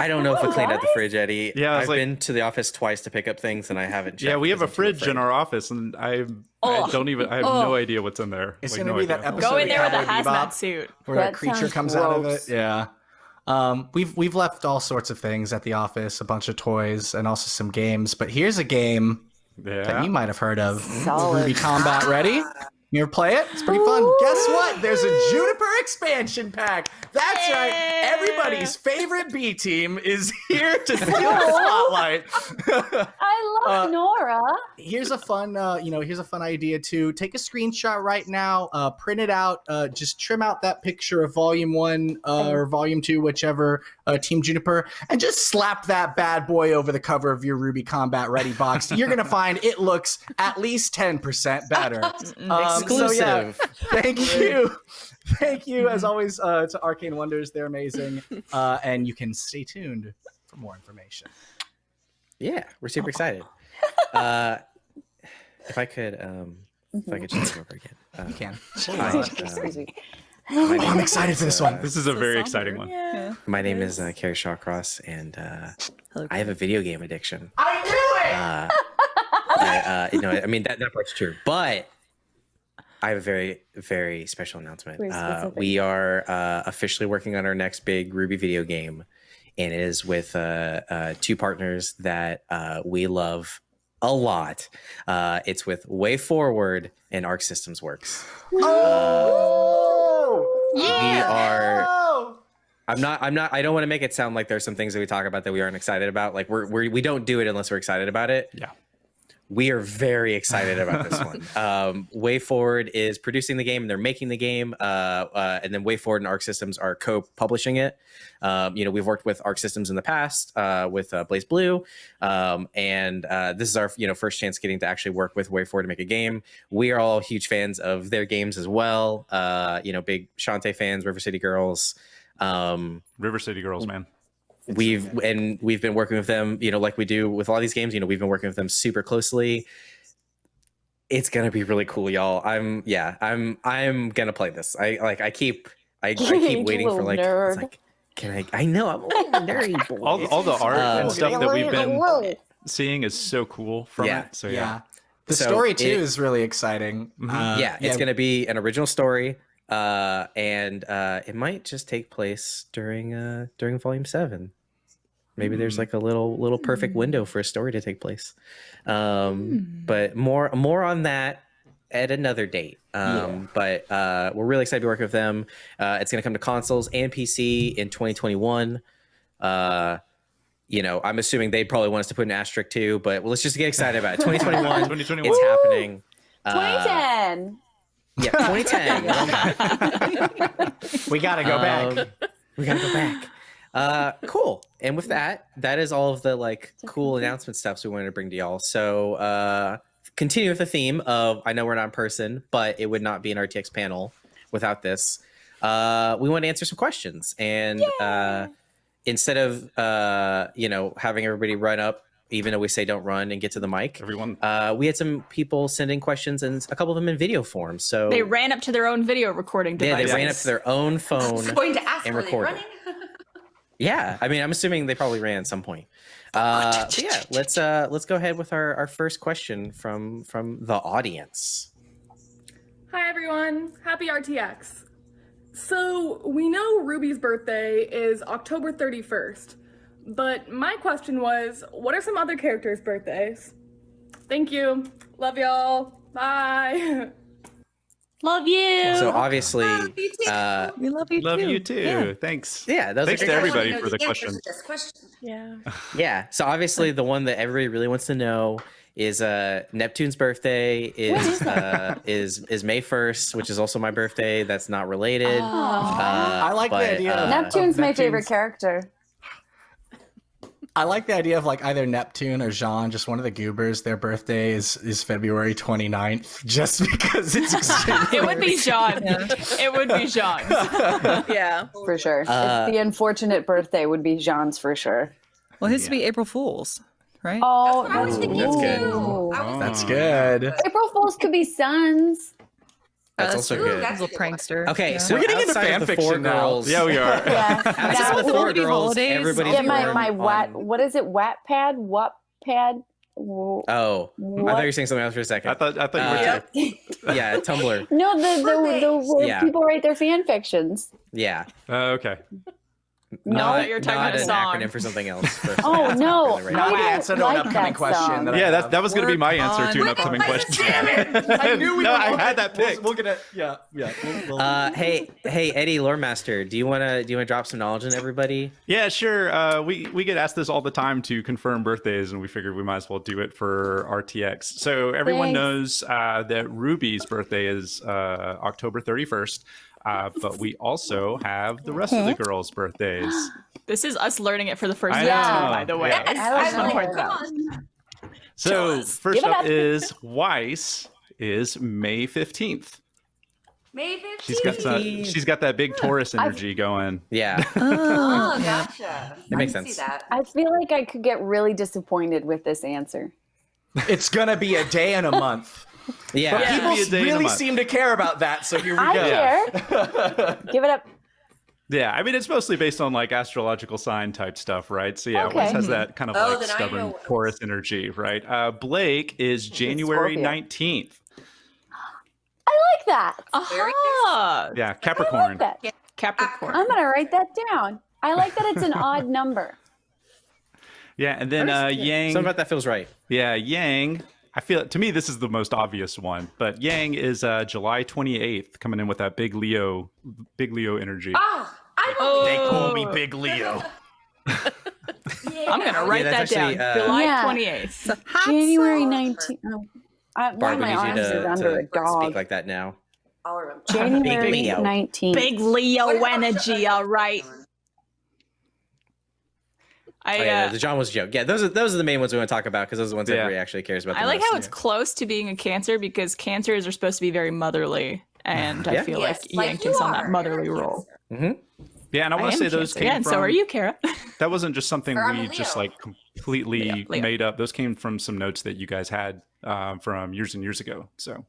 I don't know if we cleaned out the fridge, Eddie. Yeah, I was I've like- been to the office twice to pick up things, and I haven't. Checked yeah, we have a because I'm too fridge in our office, and I, I Oh. don't even. I have Oh. no idea what's in there. It's Like, gonna no be that episode Go in there with a hazmat Bebop suit. where that, That creature sounds comes out of it. Yeah. Um, we've we've left all sorts of things at the office, a bunch of toys and also some games. But here's a game that you might have heard of. Solid. RWBY Combat Ready? You ever play it? It's pretty fun. Guess what? There's a JNPR expansion pack. That's right. Everybody's favorite B team is here to steal the spotlight. I love Uh, Nora. here's a fun uh, you know here's a fun idea too take a screenshot right now uh, print it out uh, just trim out that picture of volume one uh, or volume two whichever uh, team JNPR and just slap that bad boy over the cover of your RWBY combat ready box you're gonna find it looks at least 10% better um, so yeah. Thank you. Thank you as always uh, to arcane wonders. They're amazing. Uh, and you can stay tuned for more information. Yeah, we're super excited. Uh, if I could, um, if I could change over again. Uh, you can hi, Excuse um, oh, name i'm excited for this uh, one. This is a very exciting one. Yeah. My name is uh, Kerry Shawcross, and uh, I have a video game addiction. i knew it! Uh, I, uh, you know, I mean that that part's true, but I have a very very special announcement. Uh, we are uh, officially working on our next big RWBY video game, and it is with uh, uh, two partners that uh, we love a lot. Uh, it's with WayForward and Arc Systems Works. Oh! We are. I'm not. I'm not. I don't want to make it sound like there's some things that we talk about that we aren't excited about. Like we're, we're we don't do it unless we're excited about it. Yeah. We are very excited about this one. Um, WayForward is producing the game and they're making the game. Uh, uh, and then WayForward and Arc Systems are co-publishing it. Um, you know, we've worked with Arc Systems in the past uh, with uh, BlazBlue, um, and uh, this is our you know first chance getting to actually work with WayForward to make a game. We are all huge fans of their games as well. Uh, you know, big Shantae fans, River City Girls. Um, River City Girls, man. We've and we've been working with them you know like we do with all these games you know we've been working with them super closely it's gonna be really cool y'all i'm yeah i'm i'm gonna play this i like i keep i, I keep waiting for like, nerd. like can i i know i'm a little nerdy boy. All, all the art Uh, and stuff that we've been seeing is so cool from Yeah. it. So yeah. yeah, The So story too it- is really exciting. Mhm. Uh, yeah it's gonna be an original story uh and uh it might just take place during uh during volume seven maybe there's like a little little perfect window for a story to take place. Um but more more on that at another date. Um but uh we're really excited to be working with them. Uh it's going to come to consoles and pc in 2021 uh you know i'm assuming they'd probably want us to put an asterisk too but let's just get excited about it. 2021 2021. it's happening. Uh, 2010. yeah 2010 we gotta go back. um, we gotta go back. Uh, cool. And with that, that is all of the like cool announcement stuff we wanted to bring to y'all. So uh, continue with the theme of I know we're not in person, but it would not be an RTX panel without this. Uh, we want to answer some questions, and uh, instead of uh, you know having everybody run up even though we say don't run and get to the mic. Everyone, Uh, we had some people send in questions and a couple of them in video form. So They ran up to their own video recording yeah, they ran up to their own phone. going to ask, and were they record it. running? Yeah, I mean, I'm assuming they probably ran at some point. Uh, yeah, let's uh, let's go ahead with our, our first question from from the audience. Hi everyone, happy RTX. So, we know Ruby's birthday is October 31st, but my question was what are some other characters' birthdays? Thank you. Love y'all. Bye. Love you. So obviously, uh, We love you love too. you too. Yeah. Thanks. yeah, those Thanks are to great everybody wanna know for the answer question. to This question. Yeah. Yeah. So obviously the one that everybody really wants to know is uh Neptune's birthday is uh is is May 1st, which is also my birthday. That's not related. Oh. Uh, I like the idea of- uh, Neptune's my favorite character. I like the idea of like either Neptune or Jaune, just one of the goobers. Their birthday is, is February 29th, just because it's it would be Jaune. It would be Jaune. Yeah. For sure. Uh, It's the unfortunate birthday would be Jaune's for sure. Well, his would be April Fool's, right? Oh, That's what I was thinking That's good. too. I was That's good. April Fools could be sons. That's Uh, also true. good. That's Little prankster. Okay, yeah. so We're getting into outside of fan four fiction now. girls, Yeah, we are. Yeah. outside That- of the four girls, holidays? everybody's yeah, my, my wat, on- what is it? Wattpad? Wattpad? Wo- Oh, I thought you were saying something else for a second. I thought I thought you were. Uh, too. yeah, Tumblr. No, the the, the where Yeah. people write their fan fictions. Yeah, Uh, okay. No, not, you're talking not about a an song. acronym for something else. for- Oh, that's no. not really I Now right. we don't an upcoming question. That Yeah, that that was going to be my answer to an Work upcoming on- question. I knew we no, were I had that we'll- pick. We'll, get it. Yeah, yeah. We'll, we'll- Uh, hey, hey, Eddie, lore master, do you wanna do you wanna drop some knowledge on everybody? Yeah, sure. Uh, we we get asked this all the time to confirm birthdays, and we figured we might as well do it for RTX. So everyone Thanks. knows uh, that Ruby's birthday is uh, October 31st, uh, but we also have the rest of the girls' birthdays. This is us learning it for the first I time, by the way. Yeah. Yes, I like I'm like, that. come on. So first up up. is Weiss is May 15th. May 15th. She's got some, she's got that big Taurus energy going. Yeah, Oh, Oh, gotcha. It makes I sense. See that. I feel like I could get really disappointed with this answer. it's gonna be a day and a month. Yeah. But Yeah. people Be a day and a really seem to care about that, so here we I go. care. Give it up. Yeah, I mean it's mostly based on like astrological sign type stuff, right? So yeah, Okay. Weiss has that kind of Oh, like stubborn know. Taurus energy, right? Uh, Blake is January nineteenth. I like that. Aha! Yeah, I Capricorn. like that. Capricorn. I'm gonna write that down. I like that it's an odd number. Yeah, and then uh, Yang. Something about that feels right. Yeah, Yang. I feel to me this is the most obvious one, but Yang is uh, July twenty eighth, coming in with that big Leo, big Leo energy. Ah, I Oh. They call me Big Leo. I'm gonna write Yeah, that actually, down. uh, July Yeah. 28th. January 19th. Oh, I, one of my need you arms is to, under a dog. speak like that now. I'll remember. January Leo. 19th. Big Leo What about energy, all right. I, Oh, yeah, uh, the Jaune was a joke. Yeah, those are those are the main ones we want to talk about because those are the ones Yeah. everybody actually cares about. The I like most. how it's close to being a cancer because cancers are supposed to be very motherly, and I feel Yes, like like Yang takes on that motherly You're a role. Mhm. Yeah, and I want to say those Cancer. came yeah, and from. so are you, Kara. That wasn't just something Or we a just like completely Leo, Leo. made up. Those came from some notes that you guys had um, from years and years ago. So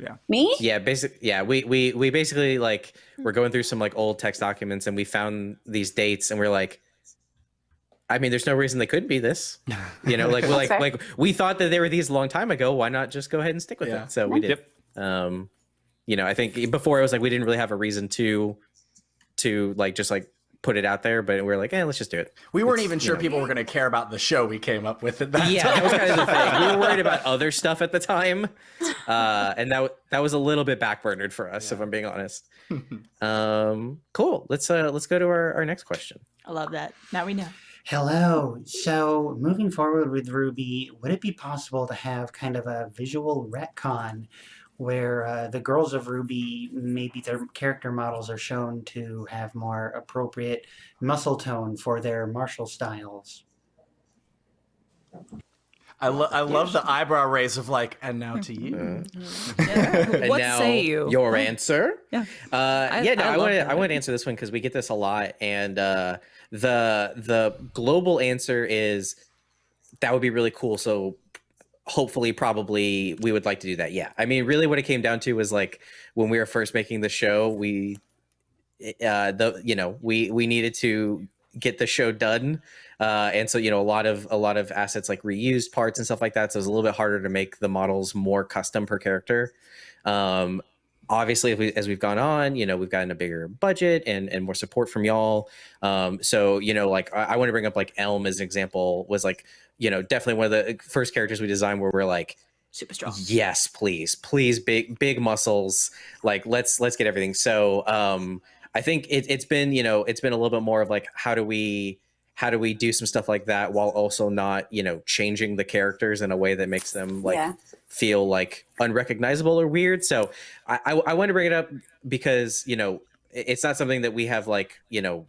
yeah Me? Yeah, basically Yeah, we we we basically like we're going through some like old text documents and we found these dates and we're like, I mean, there's no reason they couldn't be this. You know, like we're like fair. like we thought that they were these a long time ago. Why not just go ahead and stick with Yeah. it? So we did. Yep. Um, you know, I think before it was like we didn't really have a reason to to like just like put it out there, but we are like, eh, let's just do it. We weren't It's, even sure know. people were going to care about the show we came up with at that yeah, time. that was kind of the thing. We were worried about other stuff at the time, uh, and that that was a little bit backburnered for us, if I'm being honest. um, cool. Let's uh, let's go to our, our next question. I love that. Now we know. Hello. So, moving forward with RWBY, would it be possible to have kind of a visual retcon where uh, the girls of RWBY, maybe their character models are shown to have more appropriate muscle tone for their martial styles? I, lo- I love the eyebrow raise of like, and now to you. And What now say you? Your answer? Yeah. Uh, yeah, no, I I, love want to. I want to answer this one because we get this a lot, and uh, the the global answer is that would be really cool. So hopefully, probably we would like to do that. Yeah. I mean, really, what it came down to was like when we were first making the show, we uh the you know we we needed to get the show done uh and so you know a lot of a lot of assets like reused parts and stuff like that so it's a little bit harder to make the models more custom per character um obviously if we, as we've gone on you know we've gotten a bigger budget and and more support from y'all. Um so you know like i, I want to bring up like elm as an example was like you know definitely one of the first characters we designed where we're like super strong. Yes please please big big muscles. Like let's let's get everything. So um i think it, it's been you know it's been a little bit more of like how do we how do we do some stuff like that while also not you know changing the characters in a way that makes them like Yeah. feel like unrecognizable or weird so i i, I want to bring it up because you know it's not something that we have like you know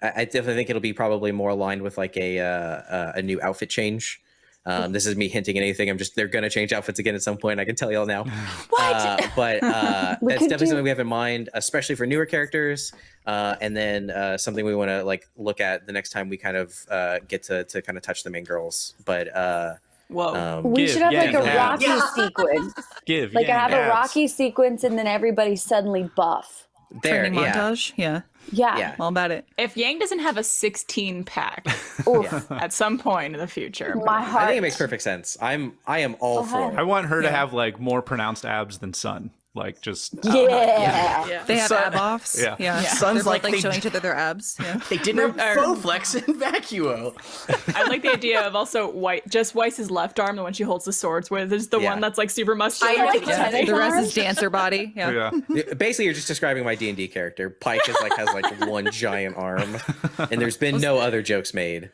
I, I definitely think it'll be probably more aligned with like a uh, uh, a new outfit change. Um, this is me hinting at anything. I'm just they're gonna change outfits again at some point. I can tell y'all now. Uh, but uh, that's definitely you. something we have in mind, especially for newer characters. Uh, and then uh, something we want to like look at the next time we kind of uh, get to to kind of touch the main girls. But uh, Whoa, um, We Give, should have yeah, like a yeah. Rocky Yeah. sequence. Give. Like I have a. Rocky sequence and then everybody suddenly buff. There, Training yeah, montage. Yeah. Yeah. yeah. All about it. if Yang doesn't have a 16 pack Oof. at some point in the future, My heart. I think it makes perfect sense. I'm I am all for it. I want her to have like more pronounced abs than Sun. Like just Yeah. Yeah. They have So- ab offs. Yeah. Yeah. Yeah. Sounds They're both, like like they- showing each other their abs. Yeah. They didn't have Or- faux flex in vacuo. I like the idea of also White, just Weiss's left arm, the one she holds the swords with, is the Yeah. one that's like super muscular. I like Yeah. tennis The rest is dancer body. Yeah. yeah. Yeah, Basically, you're just describing my D and D character. Pike is like has like one giant arm, and there's been no other jokes made. I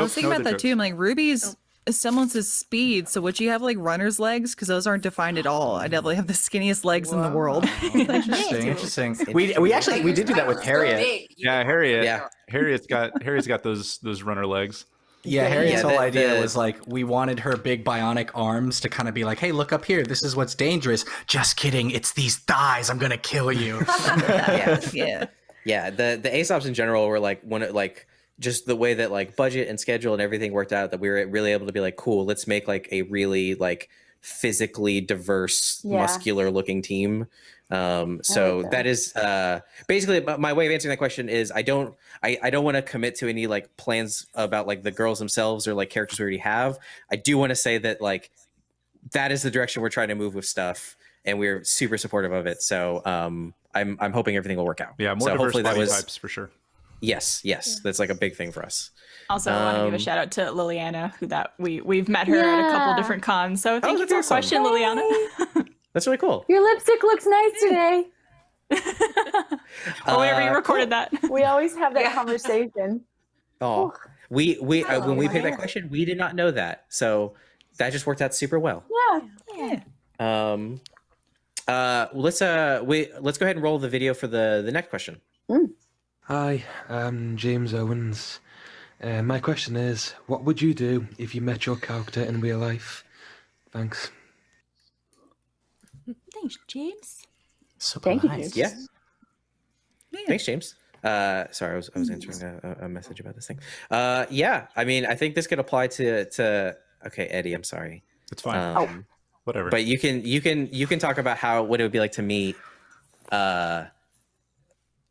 Nope, was thinking no about other that too. I'm like, Ruby's semblance's speed. So would you have like runner's legs? Because those aren't defined at all. I definitely have the skinniest legs in the world. Interesting, interesting. We we actually we did do that with Harriet. Yeah, Harriet. Yeah. Harriet's got Harriet's got those those runner legs. Yeah, Harriet's Yeah, whole idea the- was like we wanted her big bionic arms to kind of be like, "Hey, look up here. This is what's dangerous." Just kidding. It's these thighs. I'm gonna kill you. Yeah, yeah. yeah. The the Ace Ops in general were like one of like just the way that like budget and schedule and everything worked out that we were really able to be like, cool. Let's make like a really like physically diverse, Yeah. muscular looking team. Um, so that. that is uh, basically my- my way of answering that question is I don't I, I don't want to commit to any like plans about like the girls themselves or like characters we already have. I do want to say that like that is the direction we're trying to move with stuff, and we're super supportive of it. So um, I'm I'm hoping everything will work out. Yeah, more so diverse hopefully that body was types for sure. Yes, yes, that's like a big thing for us. Also, I want to give a Um, shout out to Liliana, who that we we've met her at a couple different cons. So thank you for your awesome. question, Liliana. That's really cool. Your lipstick looks nice today. Oh, whenever you Uh, recorded that. We always have that conversation. Oh, we we uh, when we picked that question, we did not know that, so that just worked out super well. Yeah. Um, uh, let's uh, we let's go ahead and roll the video for the the next question. Hi, I'm James Owens. Uh, my question is, what would you do if you met your character in real life? Thanks. Thanks, James. Super Thank you, nice. James. Yeah. Thanks, James. Uh, sorry, I was I was answering a, a- a message about this thing. Uh, yeah, I mean, I think this could apply to to. Okay, Eddie, I'm sorry. It's fine. Um, Whatever. But you can you can you can talk about how what it would be like to meet. Uh,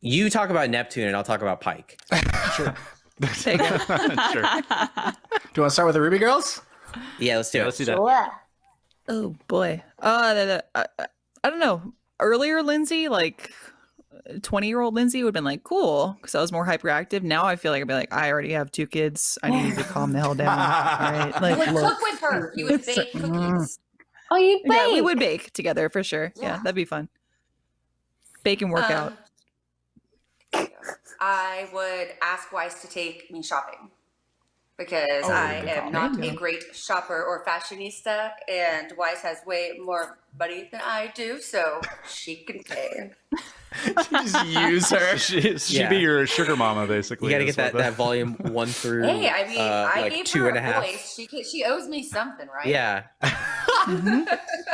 you talk about Neptune, and I'll talk about Pike. sure. Do you want to start with the Ruby girls? Yeah, let's do Yeah, it. let's do that. Sure. Oh boy. Uh, the- the- I, I- I don't know. Earlier, Lindsay, like twenty-year-old Lindsay, would have been like, "Cool," because I was more hyperactive. Now I feel like I'd be like, "I already have two kids. I need to calm the hell down." All right, You like, would look. cook with her. You would bake cookies. Mm. Oh, you bake. Yeah, we would bake together for sure. Yeah, Yeah. that'd be fun. Bake and work um, out. I would ask Weiss to take me shopping because Oh, I am call. not a great shopper or fashionista, and Weiss has way more money than I do, so she can pay. Just use her. She, she'd Yeah. be your sugar mama, basically. You got to get that, that volume one through Hey, I mean, uh, I like gave two her and a a half. voice. She she owes me something, right? Yeah, Mhm.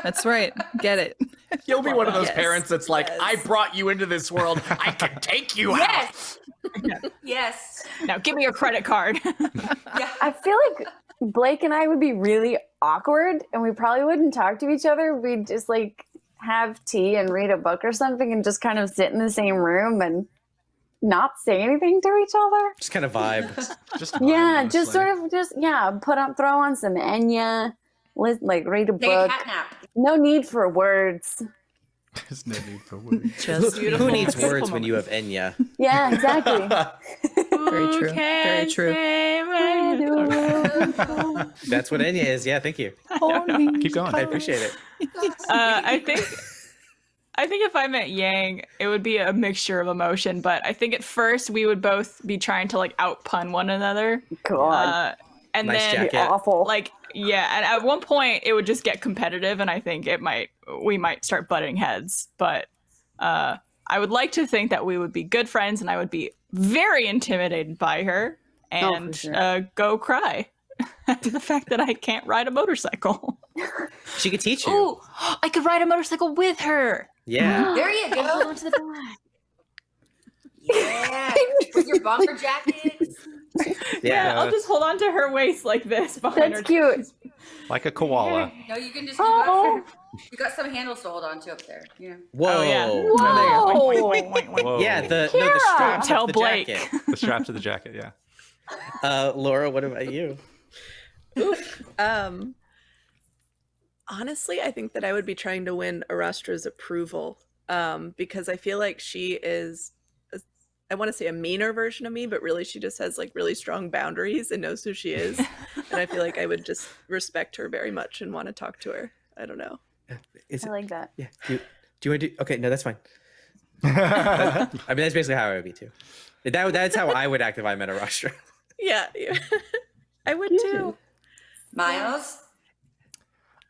That's right. Get it. You'll be one of those Yes. parents that's like, Yes. I brought you into this world. I can take you out. Yes. yes. Now give me your credit card. Yeah. I feel like Blake and I would be really awkward and we probably wouldn't talk to each other. We'd just like have tea and read a book or something and just kind of sit in the same room and not say anything to each other. Just kind of vibe. just yeah, just sort of just yeah, put on throw on some Enya, lis- like read a Take a book. cat nap. No need for words. There's no need for words. Just Who, who needs words when you have Enya? Yeah, exactly. Very true. Very true. That's what Enya is. Yeah, thank you. Keep going. I appreciate it. Uh, I think I think if I met Yang, it would be a mixture of emotion, but I think at first we would both be trying to like out pun one another. God. Uh, and Nice then jacket. awful. like yeah, and at one point it would just get competitive and I think it might we might start butting heads, but uh I would like to think that we would be good friends and I would be very intimidated by her Oh, and sure. uh, go cry at the fact that I can't ride a motorcycle. She could teach you. Ooh, I could ride a motorcycle with her. Yeah. There you go. Hold to the back. Yeah. With your bomber jackets. Yeah, I'll just hold on to her waist like this behind That's her. cute. Like a koala. No, you can just. You got, you got some handles to hold on to up there. Yeah. Whoa. Oh, yeah. Whoa. Yeah, the no, the Kira! straps Tell of the Blake. jacket. The strap to the jacket, yeah. Uh, Laura, what about you? Um, honestly, I think that I would be trying to win Arastra's approval um, because I feel like she is, a- I want to say a meaner version of me, but really she just has like really strong boundaries and knows who she is. and I feel like I would just respect her very much and want to talk to her. I don't know. Is I it, like that. yeah. Do, do you want to do? Okay, no, that's fine. I mean, that's basically how I would be too. That that's how I would act if I met a Rastra. Yeah, yeah. I would too. Miles.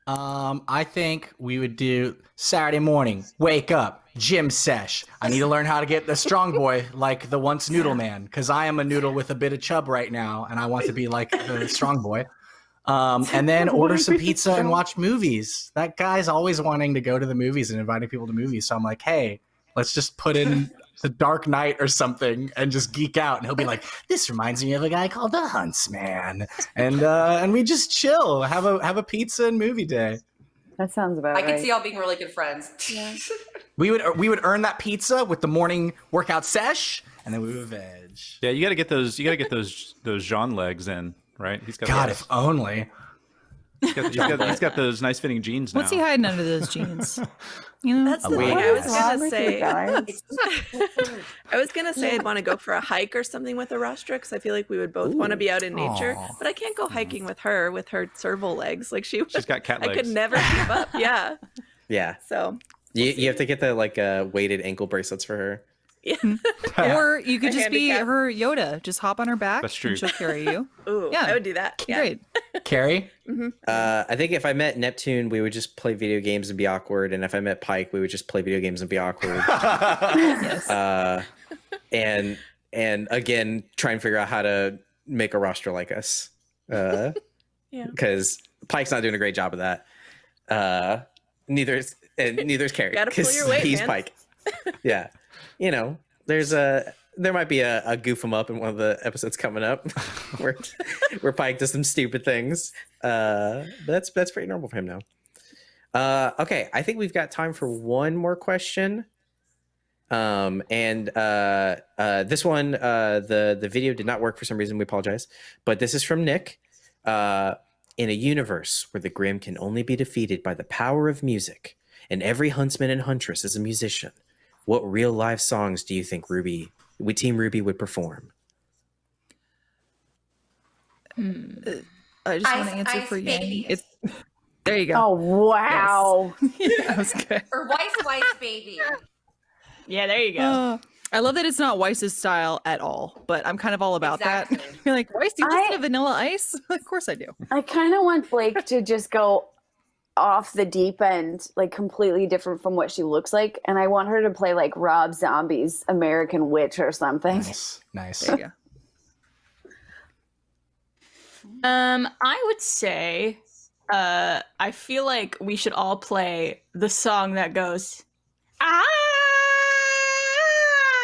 Um, I think we would do Saturday morning. Wake up, gym sesh. I need to learn how to get the strong boy like the once noodle man because I am a noodle with a bit of chub right now, and I want to be like the strong boy. Um, and then order some pizza and watch movies. That guy's always wanting to go to the movies and inviting people to movies. So I'm like, hey, let's just put in the Dark Knight or something and just geek out. And he'll be like, this reminds me of a guy called the Huntsman, and uh, and we just chill, have a have a pizza and movie day. That sounds about I right. can see y'all being really good friends. We would we would earn that pizza with the morning workout sesh, and then we would veg. Yeah, you got to get those. You got to get those those Jean legs in, right? He's got. God, those. if only. he's got, he's got, he's got those nice fitting jeans now. What's he hiding under those jeans? You know, That's the thing I was gonna say. I was gonna say I'd want to go for a hike or something with Arastra because I feel like we would both want to be out in nature. Aw. But I can't go hiking with her with her serval legs. Like she, She's got cat legs. I could never keep up. Yeah. Yeah, So you you have to get the like uh, weighted ankle bracelets for her. yeah. or you could A just be her Yoda. Just hop on her back. That's true. And she'll carry you. Ooh, Yeah. I would do that. Yeah. Great. Kerry, Uh, I think if I met Neptune, we would just play video games and be awkward, and if I met Pike, we would just play video games and be awkward. Yes. uh, and and again, try and figure out how to make a roster like us. Uh, Yeah. Because Pike's not doing a great job of that. Uh, neither is and neither is Kerry. Gotta pull 'cause your weight, He's man. Pike. Yeah, you know, there's a there might be a, a goof 'em up in one of the episodes coming up where where Pike does some stupid things. Uh, but that's that's pretty normal for him now. Uh, okay, I think we've got time for one more question. Um, and uh, uh, this one, uh, the the video did not work for some reason. We apologize, but this is from Nick. Uh, in a universe where the Grimm can only be defeated by the power of music, and every huntsman and huntress is a musician, what real live songs do you think Ruby, would Team RWBY would perform? I just want Ice- to answer ice for Yang. baby. It's, there you go. Oh wow! that was good. Or Weiss Weiss baby. Yeah, there you go. Uh, I love that it's not Weiss's style at all, but I'm kind of all about Exactly. that. You're like, Weiss, do you I- listen to Vanilla Ice? of course I do. I kind of want Blake to just go off the deep end, like completely different from what she looks like, and I want her to play like Rob Zombie's American Witch or something. nice, nice. There you go. Um, I would say, uh, I feel like we should all play the song that goes, ah,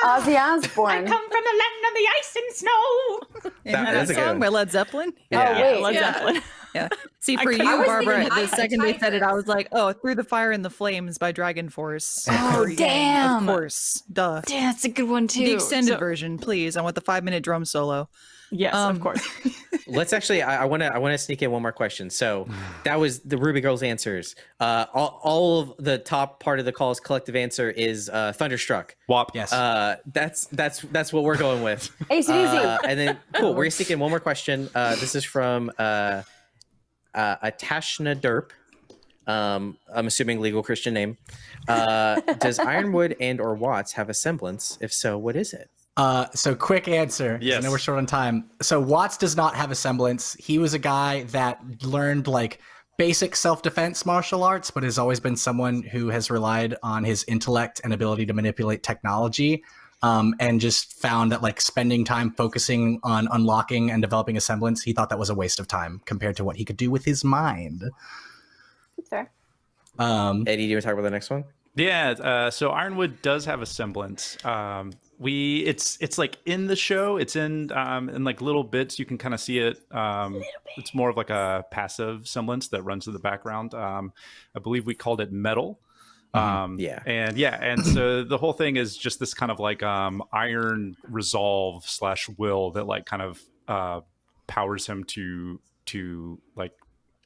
Ozzy Osbourne. I come from the land of the ice and snow. Isn't That- that, that's a good song one. by Led Zeppelin? Yeah. Oh, wait. Led Yeah. Zeppelin. Yeah. See, for couldn't- you, I Barbara, the Eye of the second they said it, I was like, oh, Through the Fire and the Flames by DragonForce. Oh, damn. Of course. Duh. Yeah, that's a good one too. The extended So- version, please. I want the five minute drum solo. Yes, Um, of course. Let's actually. I want to. I want to sneak in one more question. So that was the Ruby Girls answers. Uh, all, all of the top part of the call's collective answer is uh, Thunderstruck. WAP. Yes. Uh, that's that's that's what we're going with. AC/DC. Uh, and then cool. We're gonna sneak in one more question. Uh, this is from uh, uh, Atashna Derp. Um, I'm assuming legal Christian name. Uh, does Ironwood and or Watts have a semblance? If so, what is it? Uh, so quick answer. 'cause I Yes. know we're short on time. So Watts does not have a semblance. He was a guy that learned like basic self-defense martial arts, but has always been someone who has relied on his intellect and ability to manipulate technology. Um, and just found that like spending time focusing on unlocking and developing a semblance, he thought that was a waste of time compared to what he could do with his mind. Fair. Um, Eddie, do you want to talk about the next one? Yeah, uh, so Ironwood does have a semblance. Um, we it's it's like in the show. It's in um, in like little bits. You can kind of see it. Um, it's more of like a passive semblance that runs in the background. Um, I believe we called it Mettle. Um, Yeah. and yeah, and so the whole thing is just this kind of like um, iron resolve slash will that like kind of uh, powers him to to like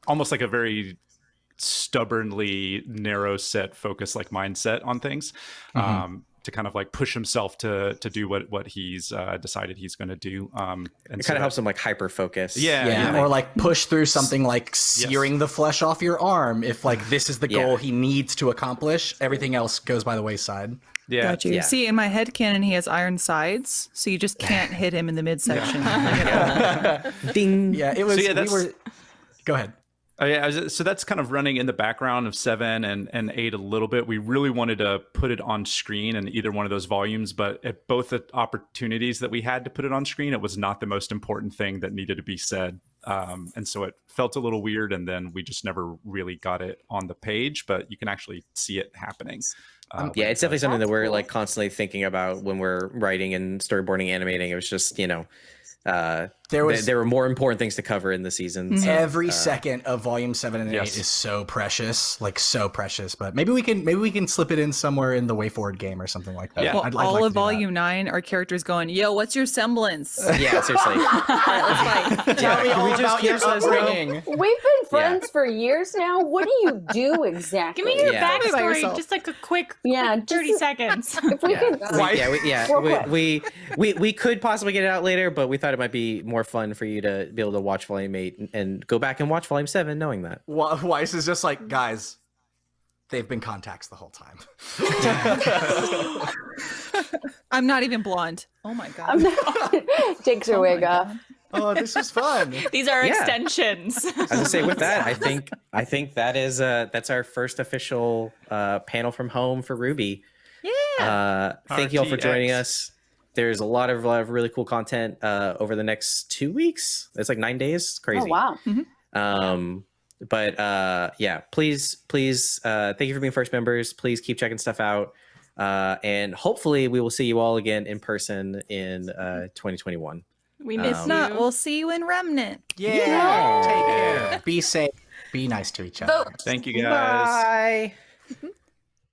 almost like a very stubbornly narrow set focus like mindset on things Mhm. um to kind of like push himself to to do what what he's uh decided he's going to do um and It so kind of helps him like hyper focus. Yeah, yeah, yeah. or like push through something like searing the flesh off your arm. If like this is the Yeah. goal he needs to accomplish, everything else goes by the wayside. yeah Got you. yeah. See, in my head canon, he has iron sides, so you just can't hit him in the midsection. Like, at all. Ding. Yeah, it was. yeah, we were. Go ahead. Oh, yeah, so that's kind of running in the background of seven and, and eight a little bit. We really wanted to put it on screen in either one of those volumes, but at both the opportunities that we had to put it on screen, it was not the most important thing that needed to be said. Um, and so it felt a little weird, and then we just never really got it on the page, but you can actually see it happening. Uh, Yeah, it's definitely something that we're cool. like constantly thinking about when we're writing and storyboarding, animating. It was just you know, uh, There was th- there were more important things to cover in the season. so, every uh, second of volume seven and yes. eight is so precious, like so precious. But maybe we can maybe we can slip it in somewhere in the WayForward game or something like that. Yeah. Well, I'd- I'd all like of do that. volume nine, our characters going, "Yo, what's your semblance?" Yeah, seriously. all right, let's fight. Tell me all we just about your keep us, upbringing. We've been friends for years now. What do you do exactly? Give me your Yeah. Tell me about backstory, just like a quick, Yeah, quick 30 seconds. If we yeah. could, We, yeah, we, yeah, we, we we we could possibly get it out later, but we thought it might be more fun for you to be able to watch volume eight and, and go back and watch volume seven, knowing that. Wa- Weiss is just like, guys, they've been contacts the whole time. I'm not even blonde. Oh my god. I'm not, takes her Oh wig off. Oh, this is fun. These are Yeah. extensions. As I say, with that, I think I think that is uh that's our first official uh, panel from home for RWBY. Yeah. Uh, thank you all for joining us. There's a lot of, lot of really cool content uh, over the next two weeks. It's like nine days. It's crazy. Oh wow. Um, but uh, yeah, please, please, uh, thank you for being first members. Please keep checking stuff out. Uh, and hopefully we will see you all again in person in uh, 2021. we Um, miss if you. not, we'll see you in Remnant. Yeah. Take care. Be safe. Be nice to each other. Vote. Thank you guys. Bye.